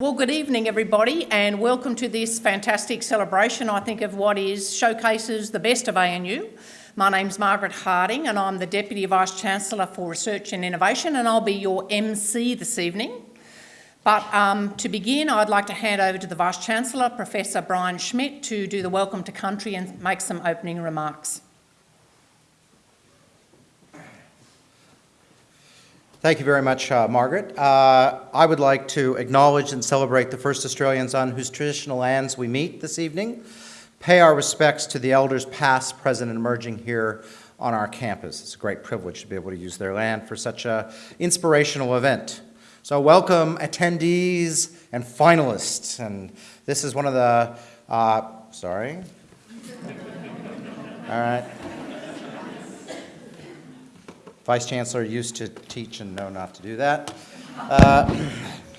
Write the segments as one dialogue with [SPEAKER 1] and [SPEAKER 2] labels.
[SPEAKER 1] Well, good evening, everybody, and welcome to this fantastic celebration, I think, of what is showcases the best of ANU. My name's Margaret Harding, and I'm the Deputy Vice-Chancellor for Research and Innovation, and I'll be your MC this evening. But um, to begin, I'd like to hand over to the Vice-Chancellor, Professor Brian Schmidt, to do the welcome to country and make some opening remarks.
[SPEAKER 2] Thank you very much, uh, Margaret. Uh, I would like to acknowledge and celebrate the first Australians on whose traditional lands we meet this evening, pay our respects to the elders past, present, and emerging here on our campus. It's a great privilege to be able to use their land for such an inspirational event. So welcome attendees and finalists. And this is one of the, uh, sorry. All right. Vice Chancellor used to teach and know not to do that. Uh,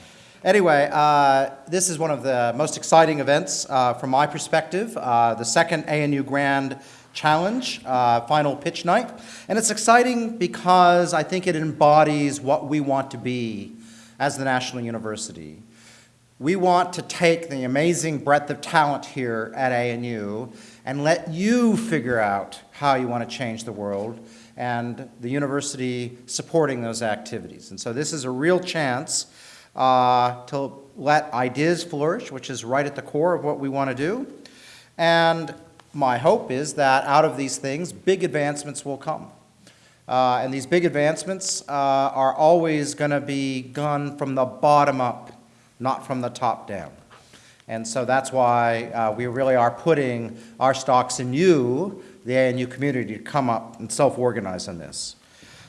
[SPEAKER 2] anyway, uh, this is one of the most exciting events uh, from my perspective, uh, the second ANU Grand Challenge, uh, final pitch night. And it's exciting because I think it embodies what we want to be as the National University. We want to take the amazing breadth of talent here at ANU and let you figure out how you want to change the world and the university supporting those activities. And so this is a real chance uh, to let ideas flourish, which is right at the core of what we want to do. And my hope is that out of these things, big advancements will come. Uh, and these big advancements uh, are always going to be done from the bottom up, not from the top down. And so that's why uh, we really are putting our stocks in you the ANU community to come up and self-organize on this.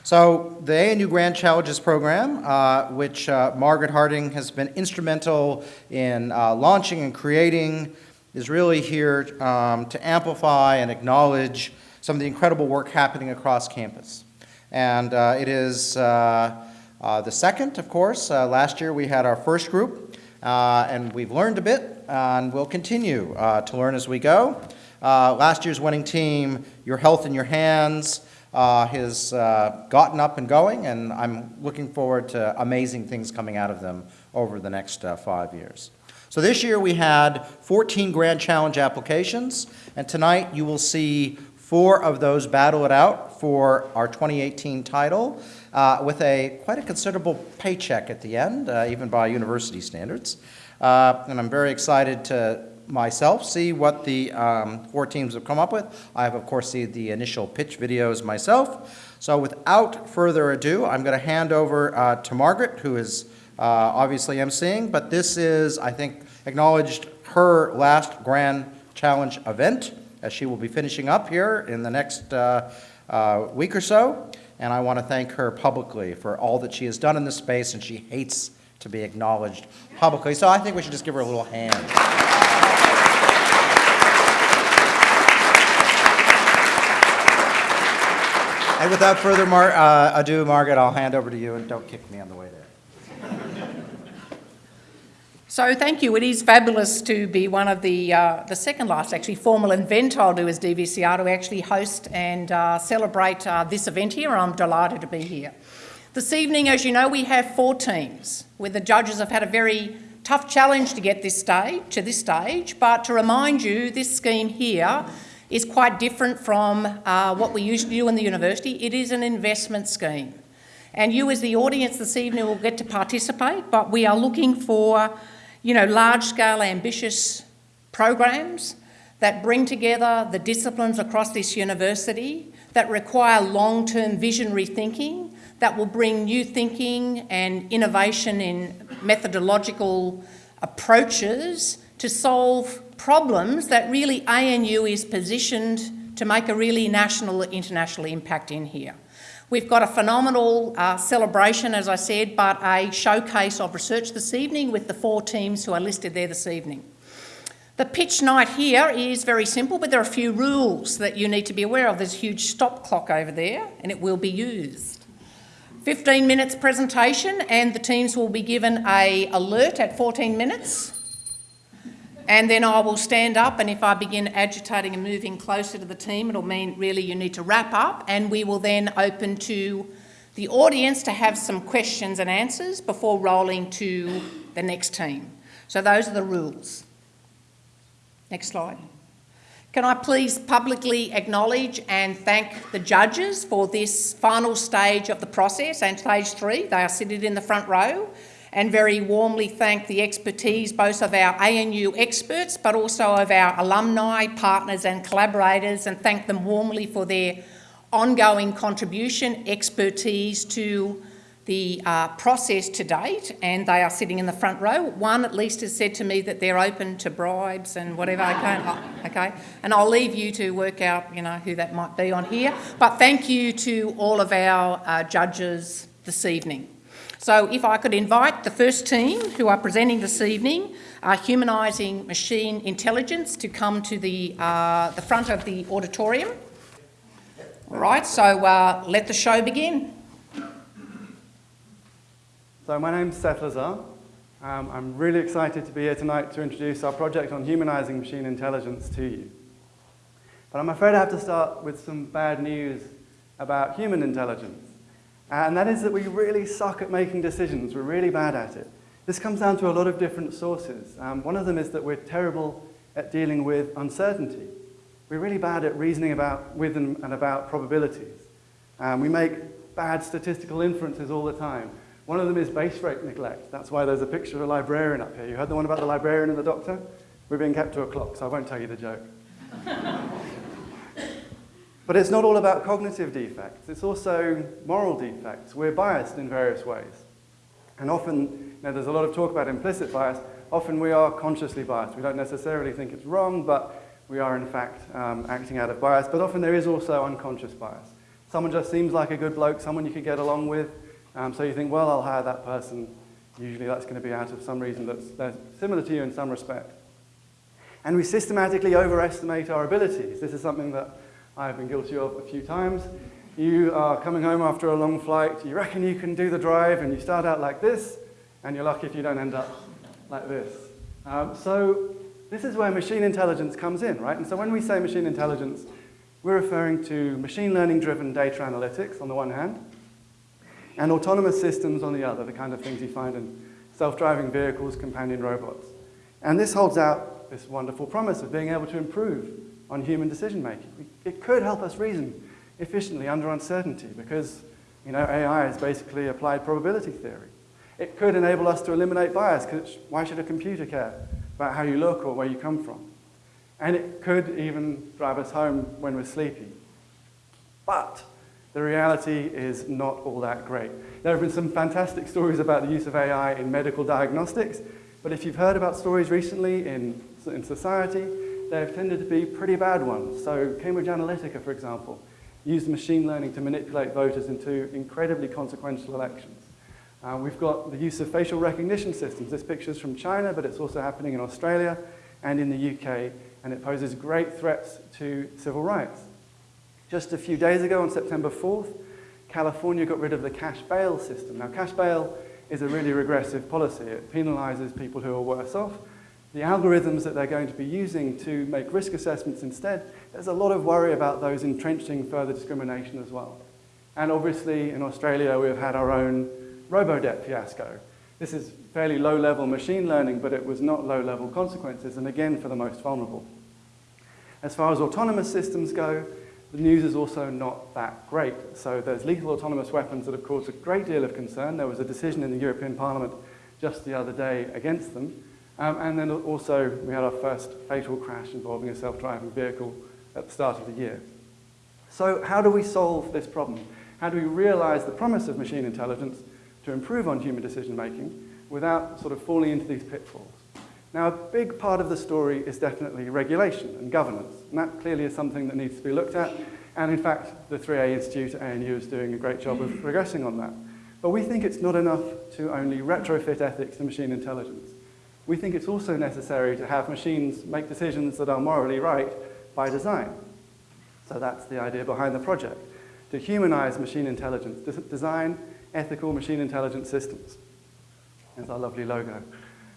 [SPEAKER 2] So the ANU Grand Challenges program, uh, which uh, Margaret Harding has been instrumental in uh, launching and creating, is really here um, to amplify and acknowledge some of the incredible work happening across campus. And uh, it is uh, uh, the second, of course. last year we had our first group, and we've learned a bit, and we'll continue to learn as we go. Uh, last year's winning team, Your Health in Your Hands, uh, has uh, gotten up and going, and I'm looking forward to amazing things coming out of them over the next uh, five years. So this year we had 14 Grand Challenge applications, and tonight you will see four of those battle it out for our 2018 title uh, with a quite a considerable paycheck at the end, uh, even by university standards. Uh, and I'm very excited to myself, see what the um, four teams have come up with. I have, of course, seen the initial pitch videos myself. So without further ado, I'm going to hand over uh, to Margaret, who is uh, obviously emceeing, but this is, I think, acknowledged her last Grand Challenge event, as she will be finishing up here in the next uh, uh week or so. And I want to thank her publicly for all that she has done in this space, and she hates to be acknowledged publicly. So I think we should just give her a little hand. And without further mar uh, ado, Margaret, I'll hand over to you and don't kick me on the way there.
[SPEAKER 1] So thank you. It is fabulous to be one of the, uh, the second last actually formal event I'll do as DVCR to actually host and uh, celebrate uh, this event here. I'm delighted to be here. This evening, as you know, we have four teams where the judges have had a very tough challenge to get this stage, to this stage, but to remind you, this scheme here is quite different from uh, what we usually do in the university. It is an investment scheme. And you as the audience this evening will get to participate, but we are looking for, you know, large-scale ambitious programs that bring together the disciplines across this university, that require long-term visionary thinking, that will bring new thinking and innovation in methodological approaches to solve problems that really ANU is positioned to make a really national, international impact in here. We've got a phenomenal uh, celebration, as I said, but a showcase of research this evening with the four teams who are listed there this evening. The pitch night here is very simple, but there are a few rules that you need to be aware of. There's a huge stop clock over there, and it will be used. 15 minutes presentation, and the teams will be given a alert at 14 minutes and then I will stand up and if I begin agitating and moving closer to the team, it'll mean really you need to wrap up and we will then open to the audience to have some questions and answers before rolling to the next team. So those are the rules. Next slide. Can I please publicly acknowledge and thank the judges for this final stage of the process and stage three? They are seated in the front row and very warmly thank the expertise both of our ANU experts but also of our alumni, partners and collaborators and thank them warmly for their ongoing contribution, expertise to the uh, process to date, and they are sitting in the front row. One at least has said to me that they're open to bribes and whatever. Okay, okay, and I'll leave you to work out, you know, who that might be on here. But thank you to all of our uh, judges this evening. So if I could invite the first team who are presenting this evening, uh, Humanising Machine Intelligence, to come to the, uh, the front of the auditorium. All right, so uh, let the show begin.
[SPEAKER 3] So my name's Seth Lazar. Um, I'm really excited to be here tonight to introduce our project on humanizing machine intelligence to you. But I'm afraid I have to start with some bad news about human intelligence. And that is that we really suck at making decisions. We're really bad at it. This comes down to a lot of different sources. Um, one of them is that we're terrible at dealing with uncertainty. We're really bad at reasoning about with and, and about probabilities. Um, we make bad statistical inferences all the time. One of them is base rate neglect. That's why there's a picture of a librarian up here. You heard the one about the librarian and the doctor? We're being kept to a clock, so I won't tell you the joke. but it's not all about cognitive defects. It's also moral defects. We're biased in various ways. And often, you know, there's a lot of talk about implicit bias. Often we are consciously biased. We don't necessarily think it's wrong, but we are in fact um, acting out of bias. But often there is also unconscious bias. Someone just seems like a good bloke, someone you could get along with, um, so you think, well, I'll hire that person. Usually that's going to be out of some reason that's similar to you in some respect. And we systematically overestimate our abilities. This is something that I've been guilty of a few times. You are coming home after a long flight, you reckon you can do the drive, and you start out like this, and you're lucky if you don't end up like this. Um, so this is where machine intelligence comes in, right? And so when we say machine intelligence, we're referring to machine learning driven data analytics on the one hand, and autonomous systems on the other, the kind of things you find in self-driving vehicles, companion robots. And this holds out this wonderful promise of being able to improve on human decision making. It could help us reason efficiently under uncertainty because you know, AI is basically applied probability theory. It could enable us to eliminate bias because why should a computer care about how you look or where you come from? And it could even drive us home when we're sleepy. But the reality is not all that great. There have been some fantastic stories about the use of AI in medical diagnostics, but if you've heard about stories recently in, in society, they've tended to be pretty bad ones. So Cambridge Analytica, for example, used machine learning to manipulate voters into incredibly consequential elections. Uh, we've got the use of facial recognition systems. This picture is from China, but it's also happening in Australia and in the UK, and it poses great threats to civil rights. Just a few days ago, on September 4th, California got rid of the cash bail system. Now, cash bail is a really regressive policy. It penalizes people who are worse off. The algorithms that they're going to be using to make risk assessments instead, there's a lot of worry about those entrenching further discrimination as well. And obviously, in Australia, we've had our own Robodebt fiasco. This is fairly low-level machine learning, but it was not low-level consequences, and again, for the most vulnerable. As far as autonomous systems go, the news is also not that great. So there's lethal autonomous weapons that have caused a great deal of concern. There was a decision in the European Parliament just the other day against them. Um, and then also we had our first fatal crash involving a self-driving vehicle at the start of the year. So how do we solve this problem? How do we realize the promise of machine intelligence to improve on human decision making without sort of falling into these pitfalls? Now, a big part of the story is definitely regulation and governance, and that clearly is something that needs to be looked at. And in fact, the 3A Institute at ANU is doing a great job of progressing on that. But we think it's not enough to only retrofit ethics to machine intelligence. We think it's also necessary to have machines make decisions that are morally right by design. So that's the idea behind the project, to humanize machine intelligence, to design ethical machine intelligence systems. There's our lovely logo.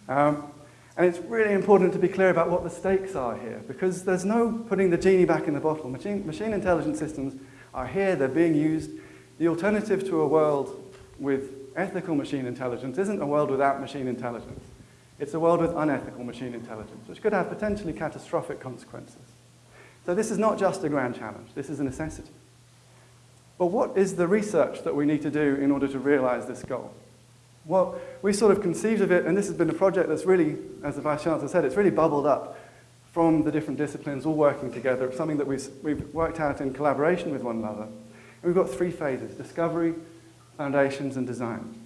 [SPEAKER 3] Um, and it's really important to be clear about what the stakes are here, because there's no putting the genie back in the bottle. Machine, machine intelligence systems are here, they're being used. The alternative to a world with ethical machine intelligence isn't a world without machine intelligence. It's a world with unethical machine intelligence, which could have potentially catastrophic consequences. So this is not just a grand challenge, this is a necessity. But what is the research that we need to do in order to realize this goal? Well, we sort of conceived of it, and this has been a project that's really, as the Vice Chancellor said, it's really bubbled up from the different disciplines all working together. It's something that we've, we've worked out in collaboration with one another. And we've got three phases, discovery, foundations, and design.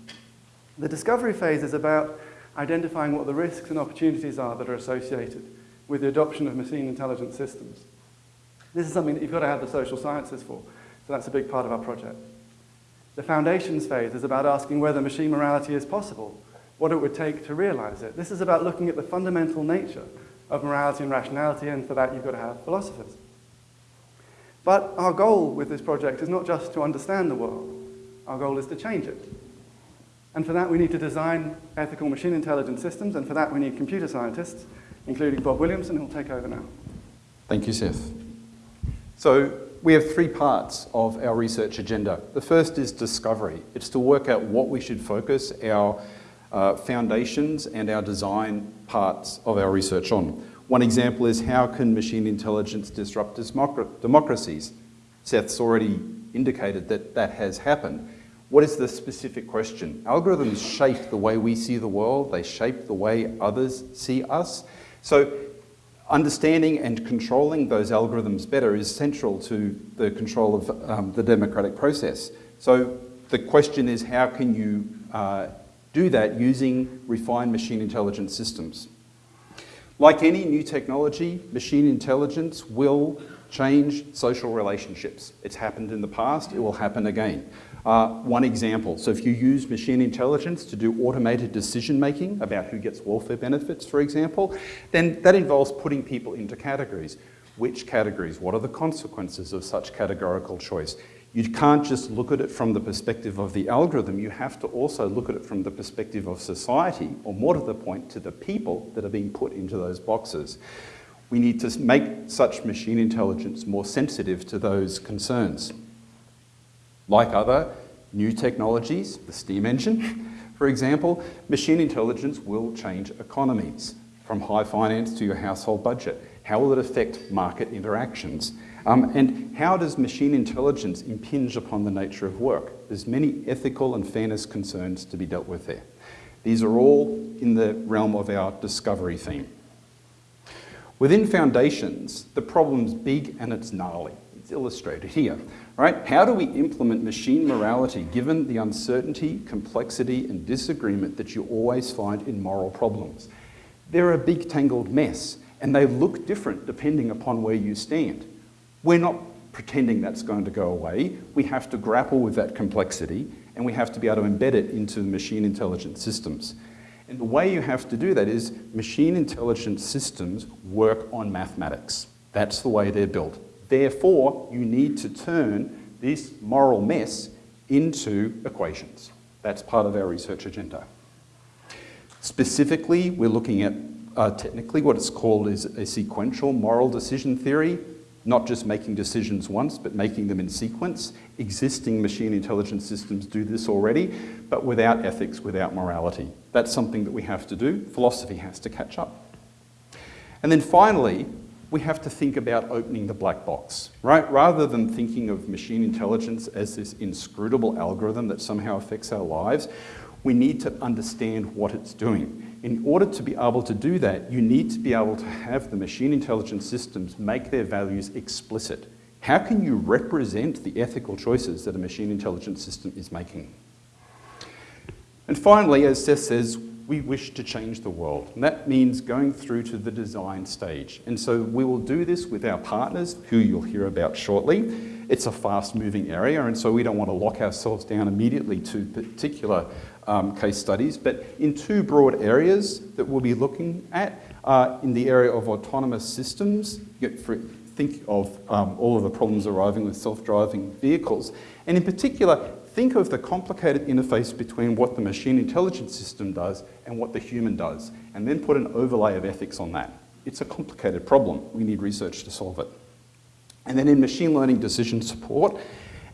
[SPEAKER 3] The discovery phase is about identifying what the risks and opportunities are that are associated with the adoption of machine intelligence systems. This is something that you've got to have the social sciences for, so that's a big part of our project. The foundations phase is about asking whether machine morality is possible, what it would take to realize it. This is about looking at the fundamental nature of morality and rationality, and for that you've got to have philosophers. But our goal with this project is not just to understand the world, our goal is to change it. And for that we need to design ethical machine intelligence systems, and for that we need computer scientists, including Bob Williamson, who will take over now.
[SPEAKER 4] Thank you, Seth. So we have three parts of our research agenda. The first is discovery. It's to work out what we should focus our uh, foundations and our design parts of our research on. One example is how can machine intelligence disrupt democracies? Seth's already indicated that that has happened. What is the specific question? Algorithms shape the way we see the world, they shape the way others see us. So understanding and controlling those algorithms better is central to the control of um, the democratic process. So the question is how can you uh, do that using refined machine intelligence systems? Like any new technology, machine intelligence will change social relationships. It's happened in the past, it will happen again. Uh, one example, so if you use machine intelligence to do automated decision making about who gets welfare benefits, for example, then that involves putting people into categories. Which categories? What are the consequences of such categorical choice? You can't just look at it from the perspective of the algorithm, you have to also look at it from the perspective of society, or more to the point, to the people that are being put into those boxes. We need to make such machine intelligence more sensitive to those concerns. Like other new technologies, the steam engine, for example, machine intelligence will change economies, from high finance to your household budget. How will it affect market interactions? Um, and how does machine intelligence impinge upon the nature of work? There's many ethical and fairness concerns to be dealt with there. These are all in the realm of our discovery theme. Within foundations, the problem's big and it's gnarly. It's illustrated here right? How do we implement machine morality given the uncertainty, complexity and disagreement that you always find in moral problems? They're a big tangled mess and they look different depending upon where you stand. We're not pretending that's going to go away. We have to grapple with that complexity and we have to be able to embed it into machine intelligence systems. And the way you have to do that is machine intelligence systems work on mathematics. That's the way they're built. Therefore, you need to turn this moral mess into equations. That's part of our research agenda. Specifically, we're looking at uh, technically what it's called is a sequential moral decision theory, not just making decisions once, but making them in sequence. Existing machine intelligence systems do this already, but without ethics, without morality. That's something that we have to do. Philosophy has to catch up. And then finally, we have to think about opening the black box, right? Rather than thinking of machine intelligence as this inscrutable algorithm that somehow affects our lives, we need to understand what it's doing. In order to be able to do that, you need to be able to have the machine intelligence systems make their values explicit. How can you represent the ethical choices that a machine intelligence system is making? And finally, as Seth says, we wish to change the world. And that means going through to the design stage. And so we will do this with our partners, who you'll hear about shortly. It's a fast moving area, and so we don't want to lock ourselves down immediately to particular um, case studies, but in two broad areas that we'll be looking at, uh, in the area of autonomous systems, think of um, all of the problems arriving with self-driving vehicles, and in particular, think of the complicated interface between what the machine intelligence system does and what the human does, and then put an overlay of ethics on that. It's a complicated problem. We need research to solve it. And then in machine learning decision support,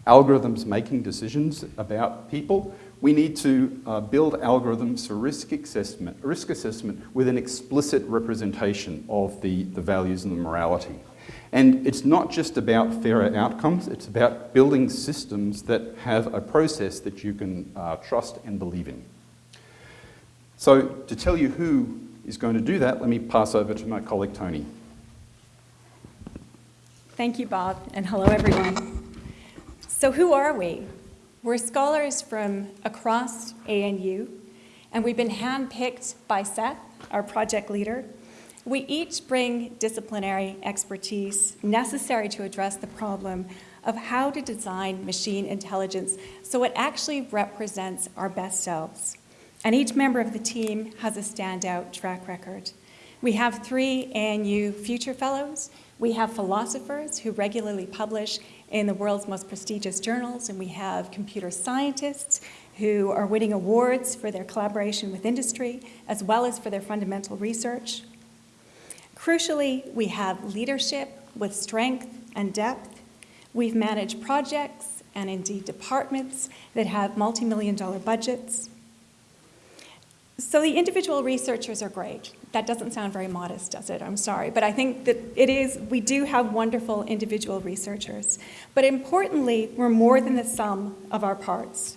[SPEAKER 4] algorithms making decisions about people, We need to uh, build algorithms for risk assessment, risk assessment with an explicit representation of the, the values and the morality. And it's not just about fairer outcomes, it's about building systems that have a process that you can uh, trust and believe in. So to tell you who is going to do that, let me pass over to my colleague Tony.
[SPEAKER 5] Thank you, Bob, and hello, everyone. So who are we? We're scholars from across ANU, and we've been handpicked by Seth, our project leader. We each bring disciplinary expertise necessary to address the problem of how to design machine intelligence so it actually represents our best selves. And each member of the team has a standout track record. We have three ANU Future Fellows we have philosophers who regularly publish in the world's most prestigious journals, and we have computer scientists who are winning awards for their collaboration with industry, as well as for their fundamental research. Crucially, we have leadership with strength and depth. We've managed projects and indeed departments that have multi-million dollar budgets. So the individual researchers are great. That doesn't sound very modest, does it? I'm sorry. But I think that it is, we do have wonderful individual researchers. But importantly, we're more than the sum of our parts.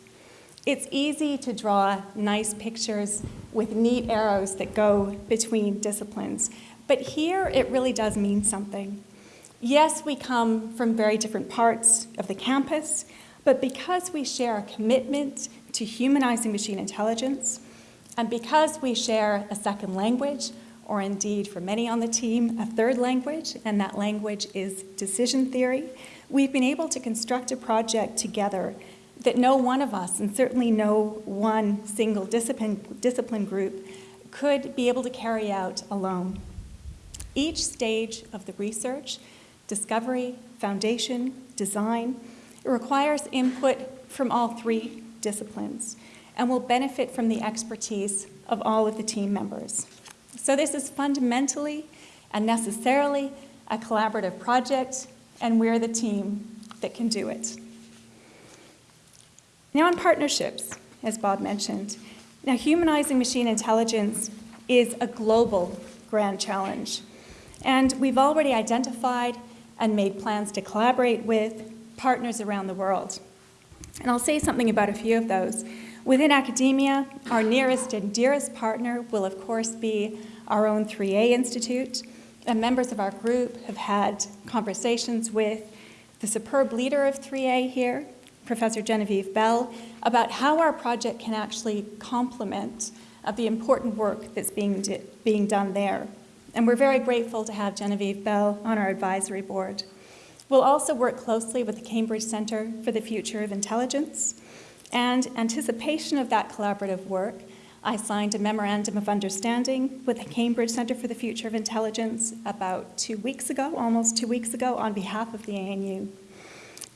[SPEAKER 5] It's easy to draw nice pictures with neat arrows that go between disciplines. But here it really does mean something. Yes, we come from very different parts of the campus, but because we share a commitment to humanizing machine intelligence, and because we share a second language, or indeed for many on the team, a third language, and that language is decision theory, we've been able to construct a project together that no one of us, and certainly no one single discipline, discipline group, could be able to carry out alone. Each stage of the research, discovery, foundation, design, it requires input from all three disciplines and will benefit from the expertise of all of the team members. So this is fundamentally and necessarily a collaborative project, and we're the team that can do it. Now on partnerships, as Bob mentioned. Now humanizing machine intelligence is a global grand challenge. And we've already identified and made plans to collaborate with partners around the world. And I'll say something about a few of those. Within academia, our nearest and dearest partner will of course be our own 3A Institute, and members of our group have had conversations with the superb leader of 3A here, Professor Genevieve Bell, about how our project can actually complement the important work that's being, being done there. And we're very grateful to have Genevieve Bell on our advisory board. We'll also work closely with the Cambridge Center for the Future of Intelligence, and anticipation of that collaborative work, I signed a memorandum of understanding with the Cambridge Center for the Future of Intelligence about two weeks ago, almost two weeks ago, on behalf of the ANU.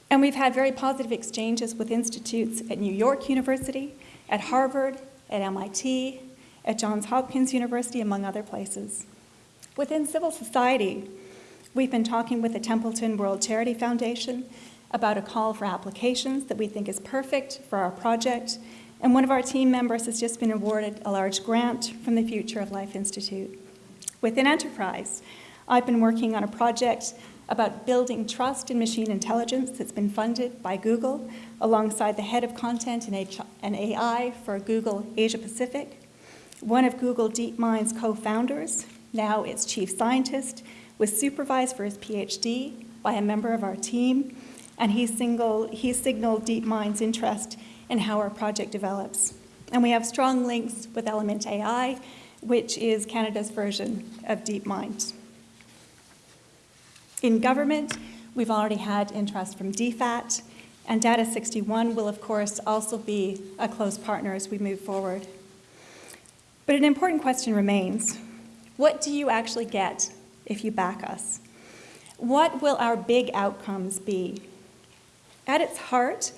[SPEAKER 5] And we've had very positive exchanges with institutes at New York University, at Harvard, at MIT, at Johns Hopkins University, among other places. Within civil society, we've been talking with the Templeton World Charity Foundation about a call for applications that we think is perfect for our project. And one of our team members has just been awarded a large grant from the Future of Life Institute. Within Enterprise, I've been working on a project about building trust in machine intelligence that's been funded by Google alongside the head of content and AI for Google Asia Pacific. One of Google DeepMind's co-founders, now its chief scientist, was supervised for his PhD by a member of our team and he, single, he signaled DeepMind's interest in how our project develops. And we have strong links with Element AI, which is Canada's version of DeepMind. In government, we've already had interest from DFAT, and Data 61 will, of course, also be a close partner as we move forward. But an important question remains. What do you actually get if you back us? What will our big outcomes be? At its heart,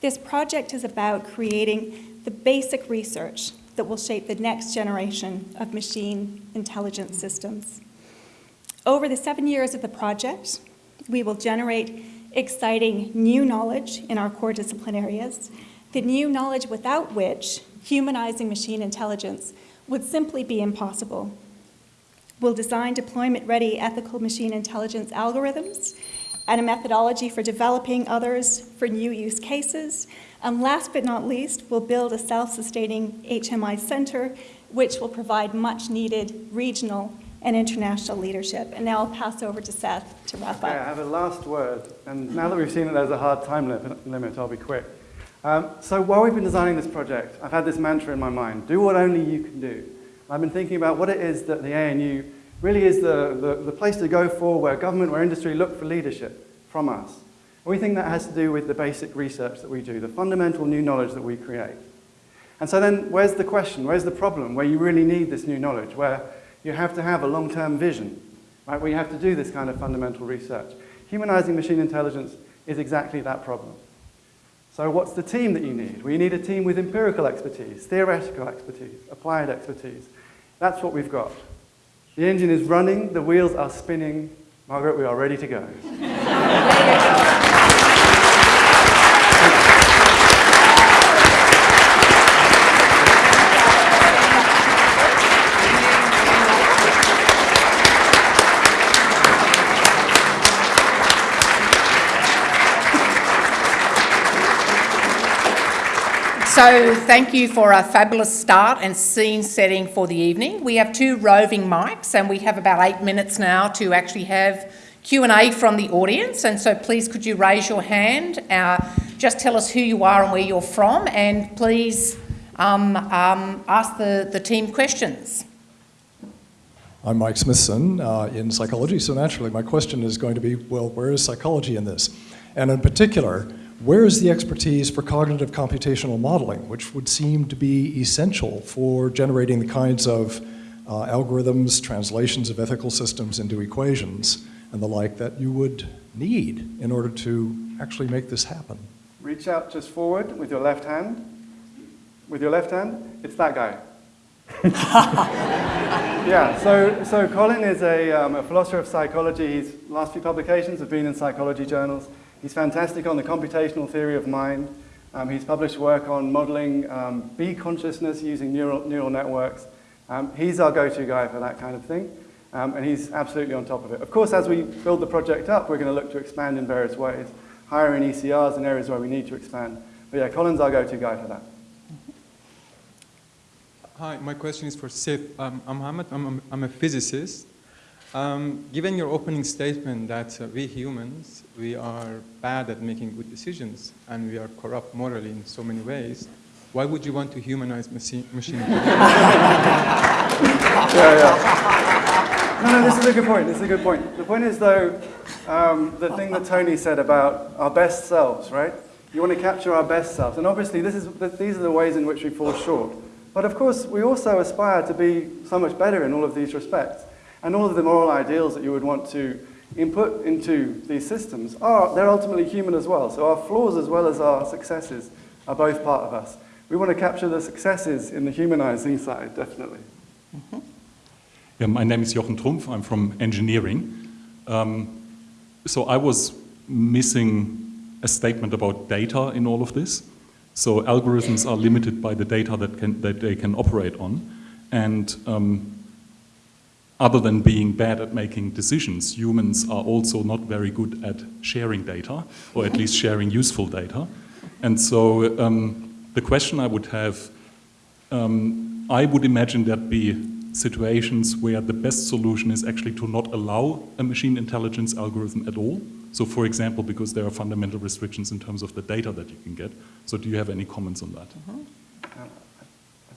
[SPEAKER 5] this project is about creating the basic research that will shape the next generation of machine intelligence systems. Over the seven years of the project, we will generate exciting new knowledge in our core discipline areas the new knowledge without which humanizing machine intelligence would simply be impossible. We'll design deployment-ready ethical machine intelligence algorithms and a methodology for developing others for new use cases. And last but not least, we'll build a self-sustaining HMI center, which will provide much-needed regional and international leadership. And now I'll pass over to Seth to wrap
[SPEAKER 3] Okay, I have a last word, and now that we've seen that there's a hard time li- limit, I'll be quick. Um, so while we've been designing this project, I've had this mantra in my mind, do what only you can do. I've been thinking about what it is that the ANU really is the, the, the place to go for where government, where industry look for leadership from us. And we think that has to do with the basic research that we do, the fundamental new knowledge that we create. And so then where's the question, where's the problem, where you really need this new knowledge, where you have to have a long-term vision, right, where you have to do this kind of fundamental research. Humanizing machine intelligence is exactly that problem. So what's the team that you need? Well, you need a team with empirical expertise, theoretical expertise, applied expertise. That's what we've got. The engine is running, the wheels are spinning. Margaret, we are ready to go.
[SPEAKER 1] So thank you for a fabulous start and scene setting for the evening. We have two roving mics and we have about eight minutes now to actually have Q&A from the audience. And so please could you raise your hand, uh, just tell us who you are and where you're from and please um, um, ask the, the team questions.
[SPEAKER 6] I'm Mike Smithson uh, in psychology, so naturally my question is going to be, well, where is psychology in this? And in particular, where is the expertise for cognitive computational modeling, which would seem to be essential for generating the kinds of uh, algorithms, translations of ethical systems into equations, and the like that you would need in order to actually make this happen?
[SPEAKER 3] Reach out just forward with your left hand. With your left hand, it's that guy. yeah, so, so Colin is a, um, a philosopher of psychology. His last few publications have been in psychology journals. He's fantastic on the computational theory of mind. Um, he's published work on modeling um, bee consciousness using neural, neural networks. Um, he's our go-to guy for that kind of thing, um, and he's absolutely on top of it. Of course, as we build the project up, we're going to look to expand in various ways, hire in ECRs in areas where we need to expand. But yeah, Colin's our go-to guy for that.
[SPEAKER 7] Hi, my question is for Seth. I'm I'm, I'm, I'm a physicist. Um, given your opening statement that uh, we humans, we are bad at making good decisions and we are corrupt morally in so many ways, why would you want to humanize machine,
[SPEAKER 3] yeah, yeah. No, no, this is a good point. This is a good point. The point is, though, um, the thing that Tony said about our best selves, right? You want to capture our best selves. And obviously, this is, these are the ways in which we fall short. But of course, we also aspire to be so much better in all of these respects. And all of the moral ideals that you would want to input into these systems are, they're ultimately human as well. So our flaws as well as our successes are both part of us. We want to capture the successes in the humanizing side, definitely.
[SPEAKER 8] Mm-hmm. Yeah, my name is Jochen Trumpf. I'm from engineering. Um, so I was missing a statement about data in all of this. So algorithms are limited by the data that, can, that they can operate on. And um, other than being bad at making decisions, humans are also not very good at sharing data, or at least sharing useful data. And so um, the question I would have, um, I would imagine there'd be situations where the best solution is actually to not allow a machine intelligence algorithm at all. So for example, because there are fundamental restrictions in terms of the data that you can get. So do you have any comments on that?
[SPEAKER 3] Uh, I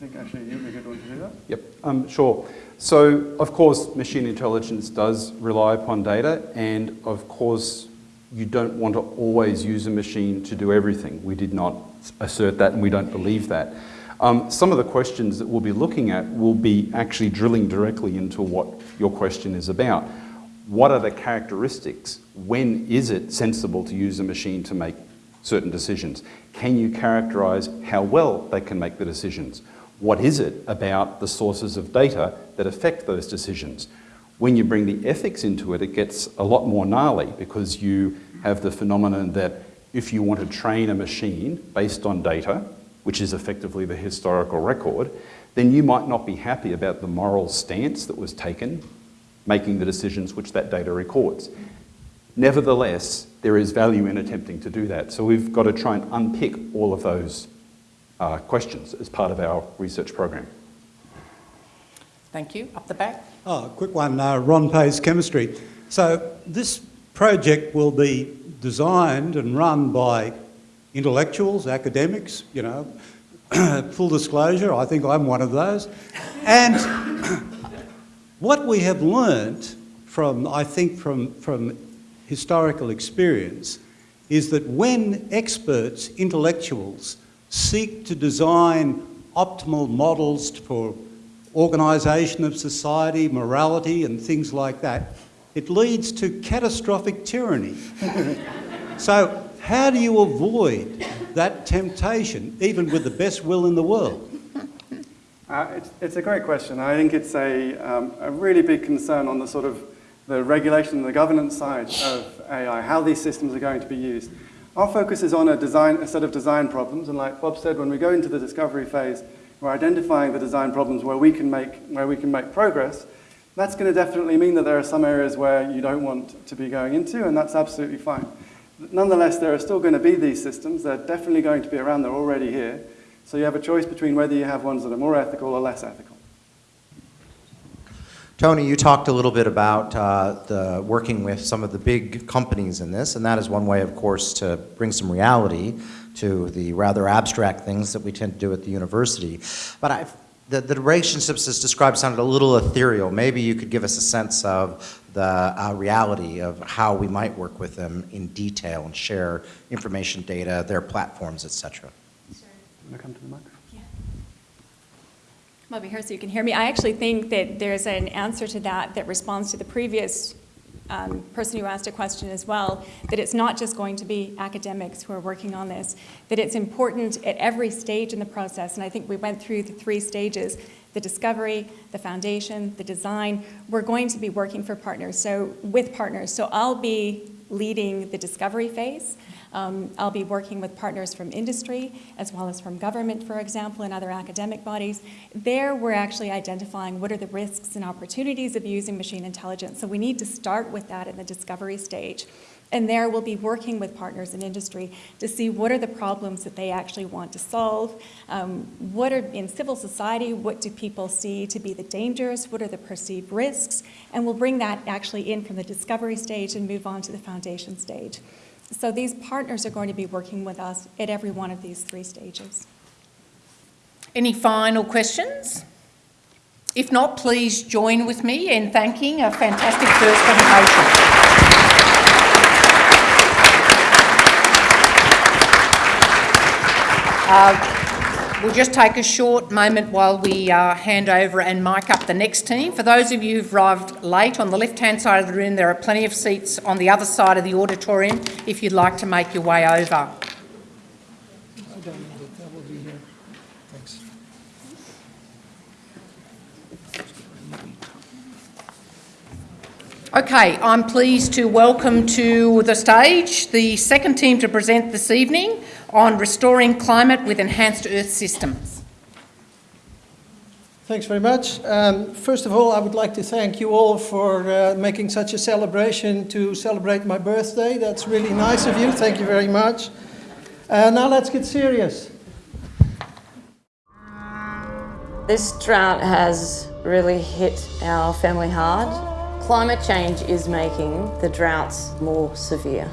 [SPEAKER 3] think actually you'd be good one to do that.
[SPEAKER 4] Yep, um, sure. So, of course, machine intelligence does rely upon data, and of course, you don't want to always use a machine to do everything. We did not assert that, and we don't believe that. Um, some of the questions that we'll be looking at will be actually drilling directly into what your question is about. What are the characteristics? When is it sensible to use a machine to make certain decisions? Can you characterize how well they can make the decisions? What is it about the sources of data that affect those decisions? When you bring the ethics into it, it gets a lot more gnarly because you have the phenomenon that if you want to train a machine based on data, which is effectively the historical record, then you might not be happy about the moral stance that was taken, making the decisions which that data records. Nevertheless, there is value in attempting to do that. So we've got to try and unpick all of those uh, questions as part of our research program.
[SPEAKER 1] Thank you. Up the back.
[SPEAKER 9] Oh, quick one, uh, Ron Pace Chemistry. So this project will be designed and run by intellectuals, academics, you know, full disclosure, I think I'm one of those. And what we have learnt from, I think, from, from historical experience is that when experts, intellectuals, seek to design optimal models for organisation of society, morality and things like that, it leads to catastrophic tyranny. so how do you avoid that temptation, even with the best will in the world?
[SPEAKER 3] Uh, it's, it's, a great question. I think it's a, um, a really big concern on the sort of the regulation and the governance side of AI, how these systems are going to be used. Our focus is on a, design, a set of design problems, and like Bob said, when we go into the discovery phase, we're identifying the design problems where we can make, where we can make progress. That's going to definitely mean that there are some areas where you don't want to be going into, and that's absolutely fine. Nonetheless, there are still going to be these systems. They're definitely going to be around. They're already here. So you have a choice between whether you have ones that are more ethical or less ethical.
[SPEAKER 2] Tony, you talked a little bit about uh, the working with some of the big companies in this, and that is one way, of course, to bring some reality to the rather abstract things that we tend to do at the university. But I've, the, the relationships as described sounded a little ethereal. Maybe you could give us a sense of the uh, reality of how we might work with them in detail and share information, data, their platforms, etc.
[SPEAKER 3] Sure. Want to come to the mic?
[SPEAKER 5] I'm over here so you can hear me. I actually think that there's an answer to that that responds to the previous um, person who asked a question as well, that it's not just going to be academics who are working on this, that it's important at every stage in the process, and I think we went through the three stages, the discovery, the foundation, the design. We're going to be working for partners, so with partners. So I'll be leading the discovery phase. Um, I'll be working with partners from industry as well as from government, for example, and other academic bodies. There, we're actually identifying what are the risks and opportunities of using machine intelligence. So we need to start with that in the discovery stage. And there we'll be working with partners in industry to see what are the problems that they actually want to solve. Um, what are, in civil society, what do people see to be the dangers? What are the perceived risks? And we'll bring that actually in from the discovery stage and move on to the foundation stage. So these partners are going to be working with us at every one of these three stages.
[SPEAKER 1] Any final questions? If not, please join with me in thanking a fantastic first presentation. Uh, We'll just take a short moment while we uh, hand over and mic up the next team. For those of you who've arrived late, on the left-hand side of the room there are plenty of seats on the other side of the auditorium if you'd like to make your way over. Okay, I'm pleased to welcome to the stage the second team to present this evening on restoring climate with enhanced Earth systems.
[SPEAKER 10] Thanks very much. Um, first of all, I would like to thank you all for uh, making such a celebration to celebrate my birthday. That's really nice of you. Thank you very much. Uh, now let's get serious.
[SPEAKER 11] This drought has really hit our family hard. Climate change is making the droughts more severe.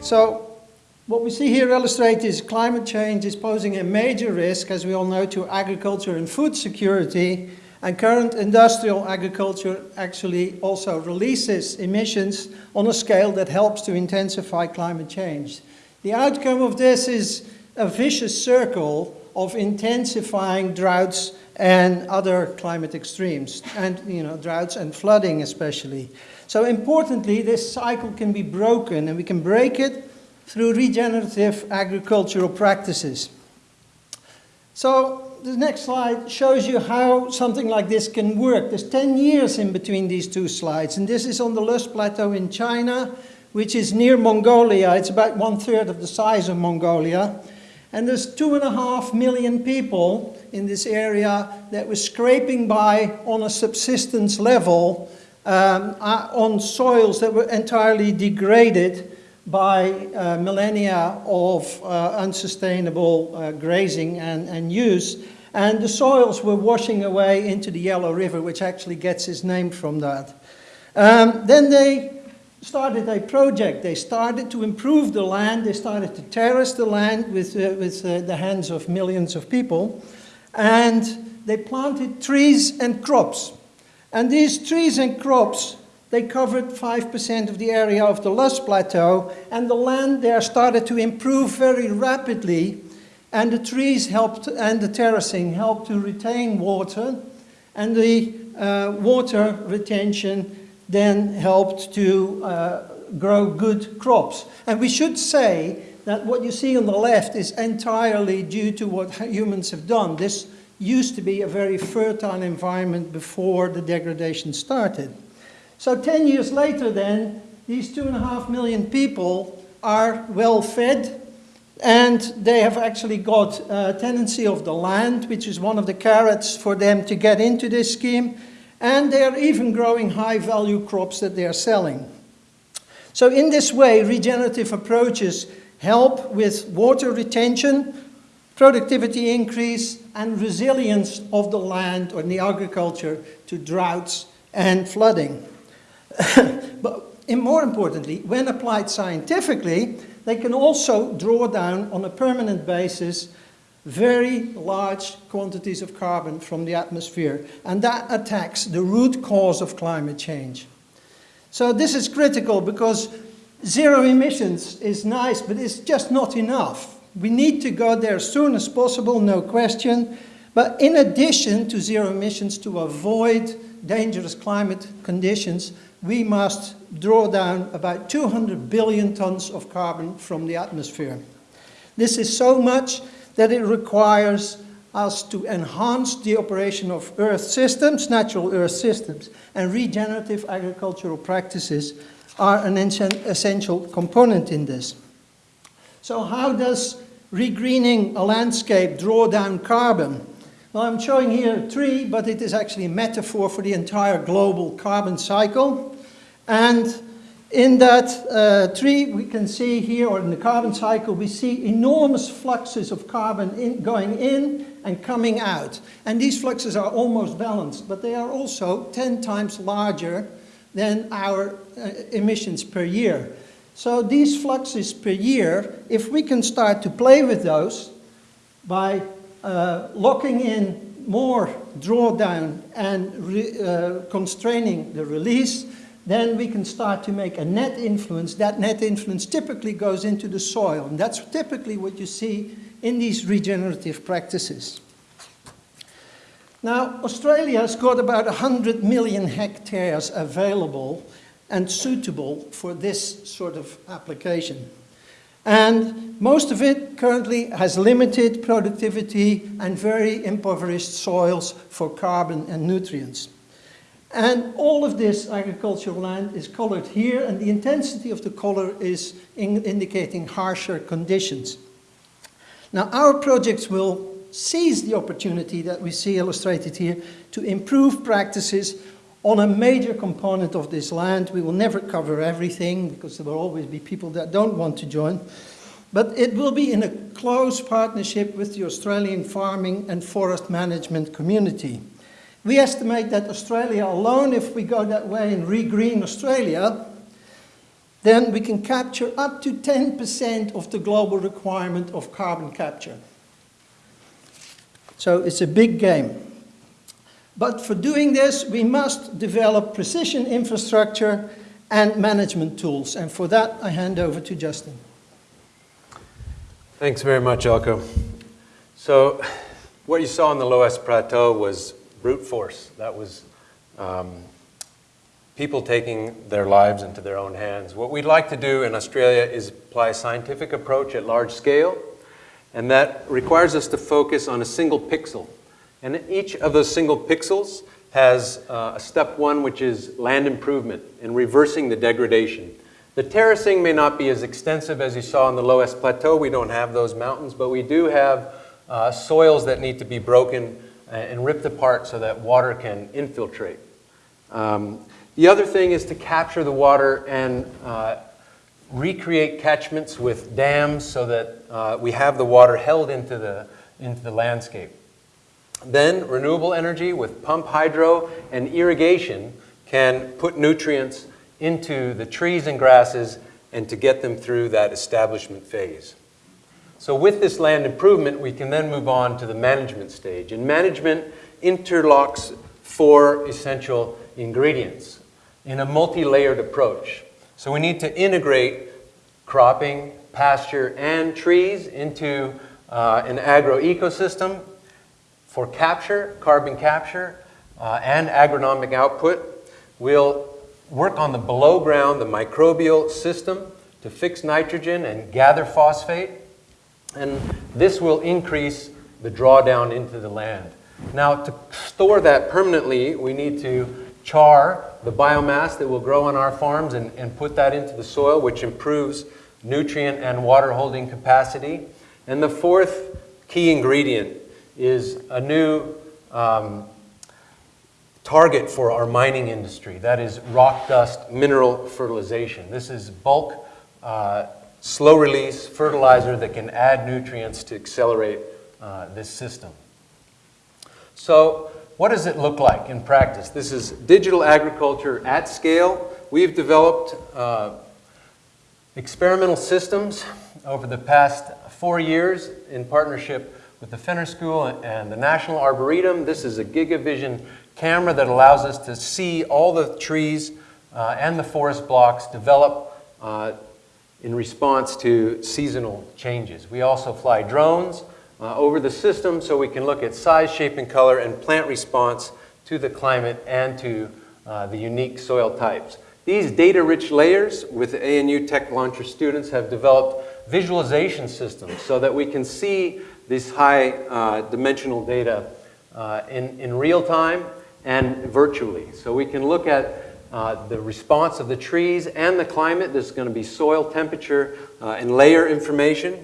[SPEAKER 10] So what we see here illustrated is climate change is posing a major risk, as we all know, to agriculture and food security. And current industrial agriculture actually also releases emissions on a scale that helps to intensify climate change. The outcome of this is a vicious circle of intensifying droughts and other climate extremes, and you know, droughts and flooding especially. So importantly, this cycle can be broken, and we can break it through regenerative agricultural practices. So the next slide shows you how something like this can work. There's 10 years in between these two slides, and this is on the Loess Plateau in China, which is near Mongolia. It's about one third of the size of Mongolia. And there's two and a half million people in this area that were scraping by on a subsistence level um, uh, on soils that were entirely degraded by uh, millennia of uh, unsustainable uh, grazing and, and use. And the soils were washing away into the Yellow River, which actually gets its name from that. Um, then they started a project. They started to improve the land. They started to terrace the land with, uh, with uh, the hands of millions of people. And they planted trees and crops. And these trees and crops, they covered 5% of the area of the Loess Plateau. And the land there started to improve very rapidly. And the trees helped, and the terracing helped to retain water. And the uh, water retention then helped to uh, grow good crops. And we should say that what you see on the left is entirely due to what humans have done. This used to be a very fertile environment before the degradation started. So 10 years later then, these two and a half million people are well fed and they have actually got a tenancy of the land, which is one of the carrots for them to get into this scheme and they are even growing high value crops that they are selling. So in this way, regenerative approaches help with water retention, productivity increase, and resilience of the land or the agriculture to droughts and flooding. but more importantly, when applied scientifically, they can also draw down on a permanent basis very large quantities of carbon from the atmosphere, and that attacks the root cause of climate change. So this is critical because zero emissions is nice, but it's just not enough. We need to go there as soon as possible, no question. But in addition to zero emissions, to avoid dangerous climate conditions, we must draw down about 200 billion tons of carbon from the atmosphere. This is so much that it requires us to enhance the operation of earth systems, natural earth systems, and regenerative agricultural practices are an essential component in this. So how does regreening a landscape draw down carbon? Well, I'm showing here a tree, but it is actually a metaphor for the entire global carbon cycle. And in that uh, tree, we can see here, or in the carbon cycle, we see enormous fluxes of carbon in, going in and coming out. And these fluxes are almost balanced, but they are also 10 times larger than our uh, emissions per year. So these fluxes per year, if we can start to play with those by uh, locking in more drawdown and uh, constraining the release, then we can start to make a net influence. That net influence typically goes into the soil, and that's typically what you see in these regenerative practices. Now, Australia's got about 100 million hectares available and suitable for this sort of application. And most of it currently has limited productivity and very impoverished soils for carbon and nutrients. And all of this agricultural land is colored here, and the intensity of the color is in indicating harsher conditions. Now, our projects will seize the opportunity that we see illustrated here to improve practices on a major component of this land. We will never cover everything because there will always be people that don't want to join. But it will be in a close partnership with the Australian farming and forest management community. We estimate that Australia alone, if we go that way and regreen Australia, then we can capture up to 10% of the global requirement of carbon capture. So it's a big game. But for doing this, we must develop precision infrastructure and management tools. And for that, I hand over to Justin.
[SPEAKER 12] Thanks very much, Eelco. So what you saw on the Loess Plateau was brute force. That was um, people taking their lives into their own hands. What we'd like to do in Australia is apply a scientific approach at large scale, and that requires us to focus on a single pixel. And each of those single pixels has uh, a step one, which is land improvement and reversing the degradation. The terracing may not be as extensive as you saw on the Loess Plateau. We don't have those mountains, but we do have uh, soils that need to be broken and ripped apart so that water can infiltrate. Um, the other thing is to capture the water and uh, recreate catchments with dams so that uh, we have the water held into the, into the landscape. Then renewable energy with pump hydro and irrigation can put nutrients into the trees and grasses and to get them through that establishment phase. So with this land improvement, we can then move on to the management stage. And management interlocks four essential ingredients in a multi-layered approach. So we need to integrate cropping, pasture, and trees into uh, an agro-ecosystem for capture, carbon capture, uh, and agronomic output. We'll work on the below ground, the microbial system to fix nitrogen and gather phosphate. And this will increase the drawdown into the land. Now, to store that permanently, we need to char the biomass that will grow on our farms and, and put that into the soil, which improves nutrient and water holding capacity. And the fourth key ingredient is a new um, target for our mining industry. That is rock dust mineral fertilization. This is bulk, uh, slow release fertilizer that can add nutrients to accelerate uh, this system. So what does it look like in practice? This is digital agriculture at scale. We've developed uh, experimental systems over the past four years in partnership with the Fenner School and the National Arboretum. This is a GigaVision camera that allows us to see all the trees uh, and the forest blocks develop uh, in response to seasonal changes. We also fly drones uh, over the system so we can look at size, shape, and color and plant response to the climate and to uh, the unique soil types. These data-rich layers with ANU Tech Launcher students have developed visualization systems so that we can see this high uh, dimensional data uh, in, in real time and virtually. So we can look at uh, the response of the trees and the climate. There's going to be soil temperature uh, and layer information.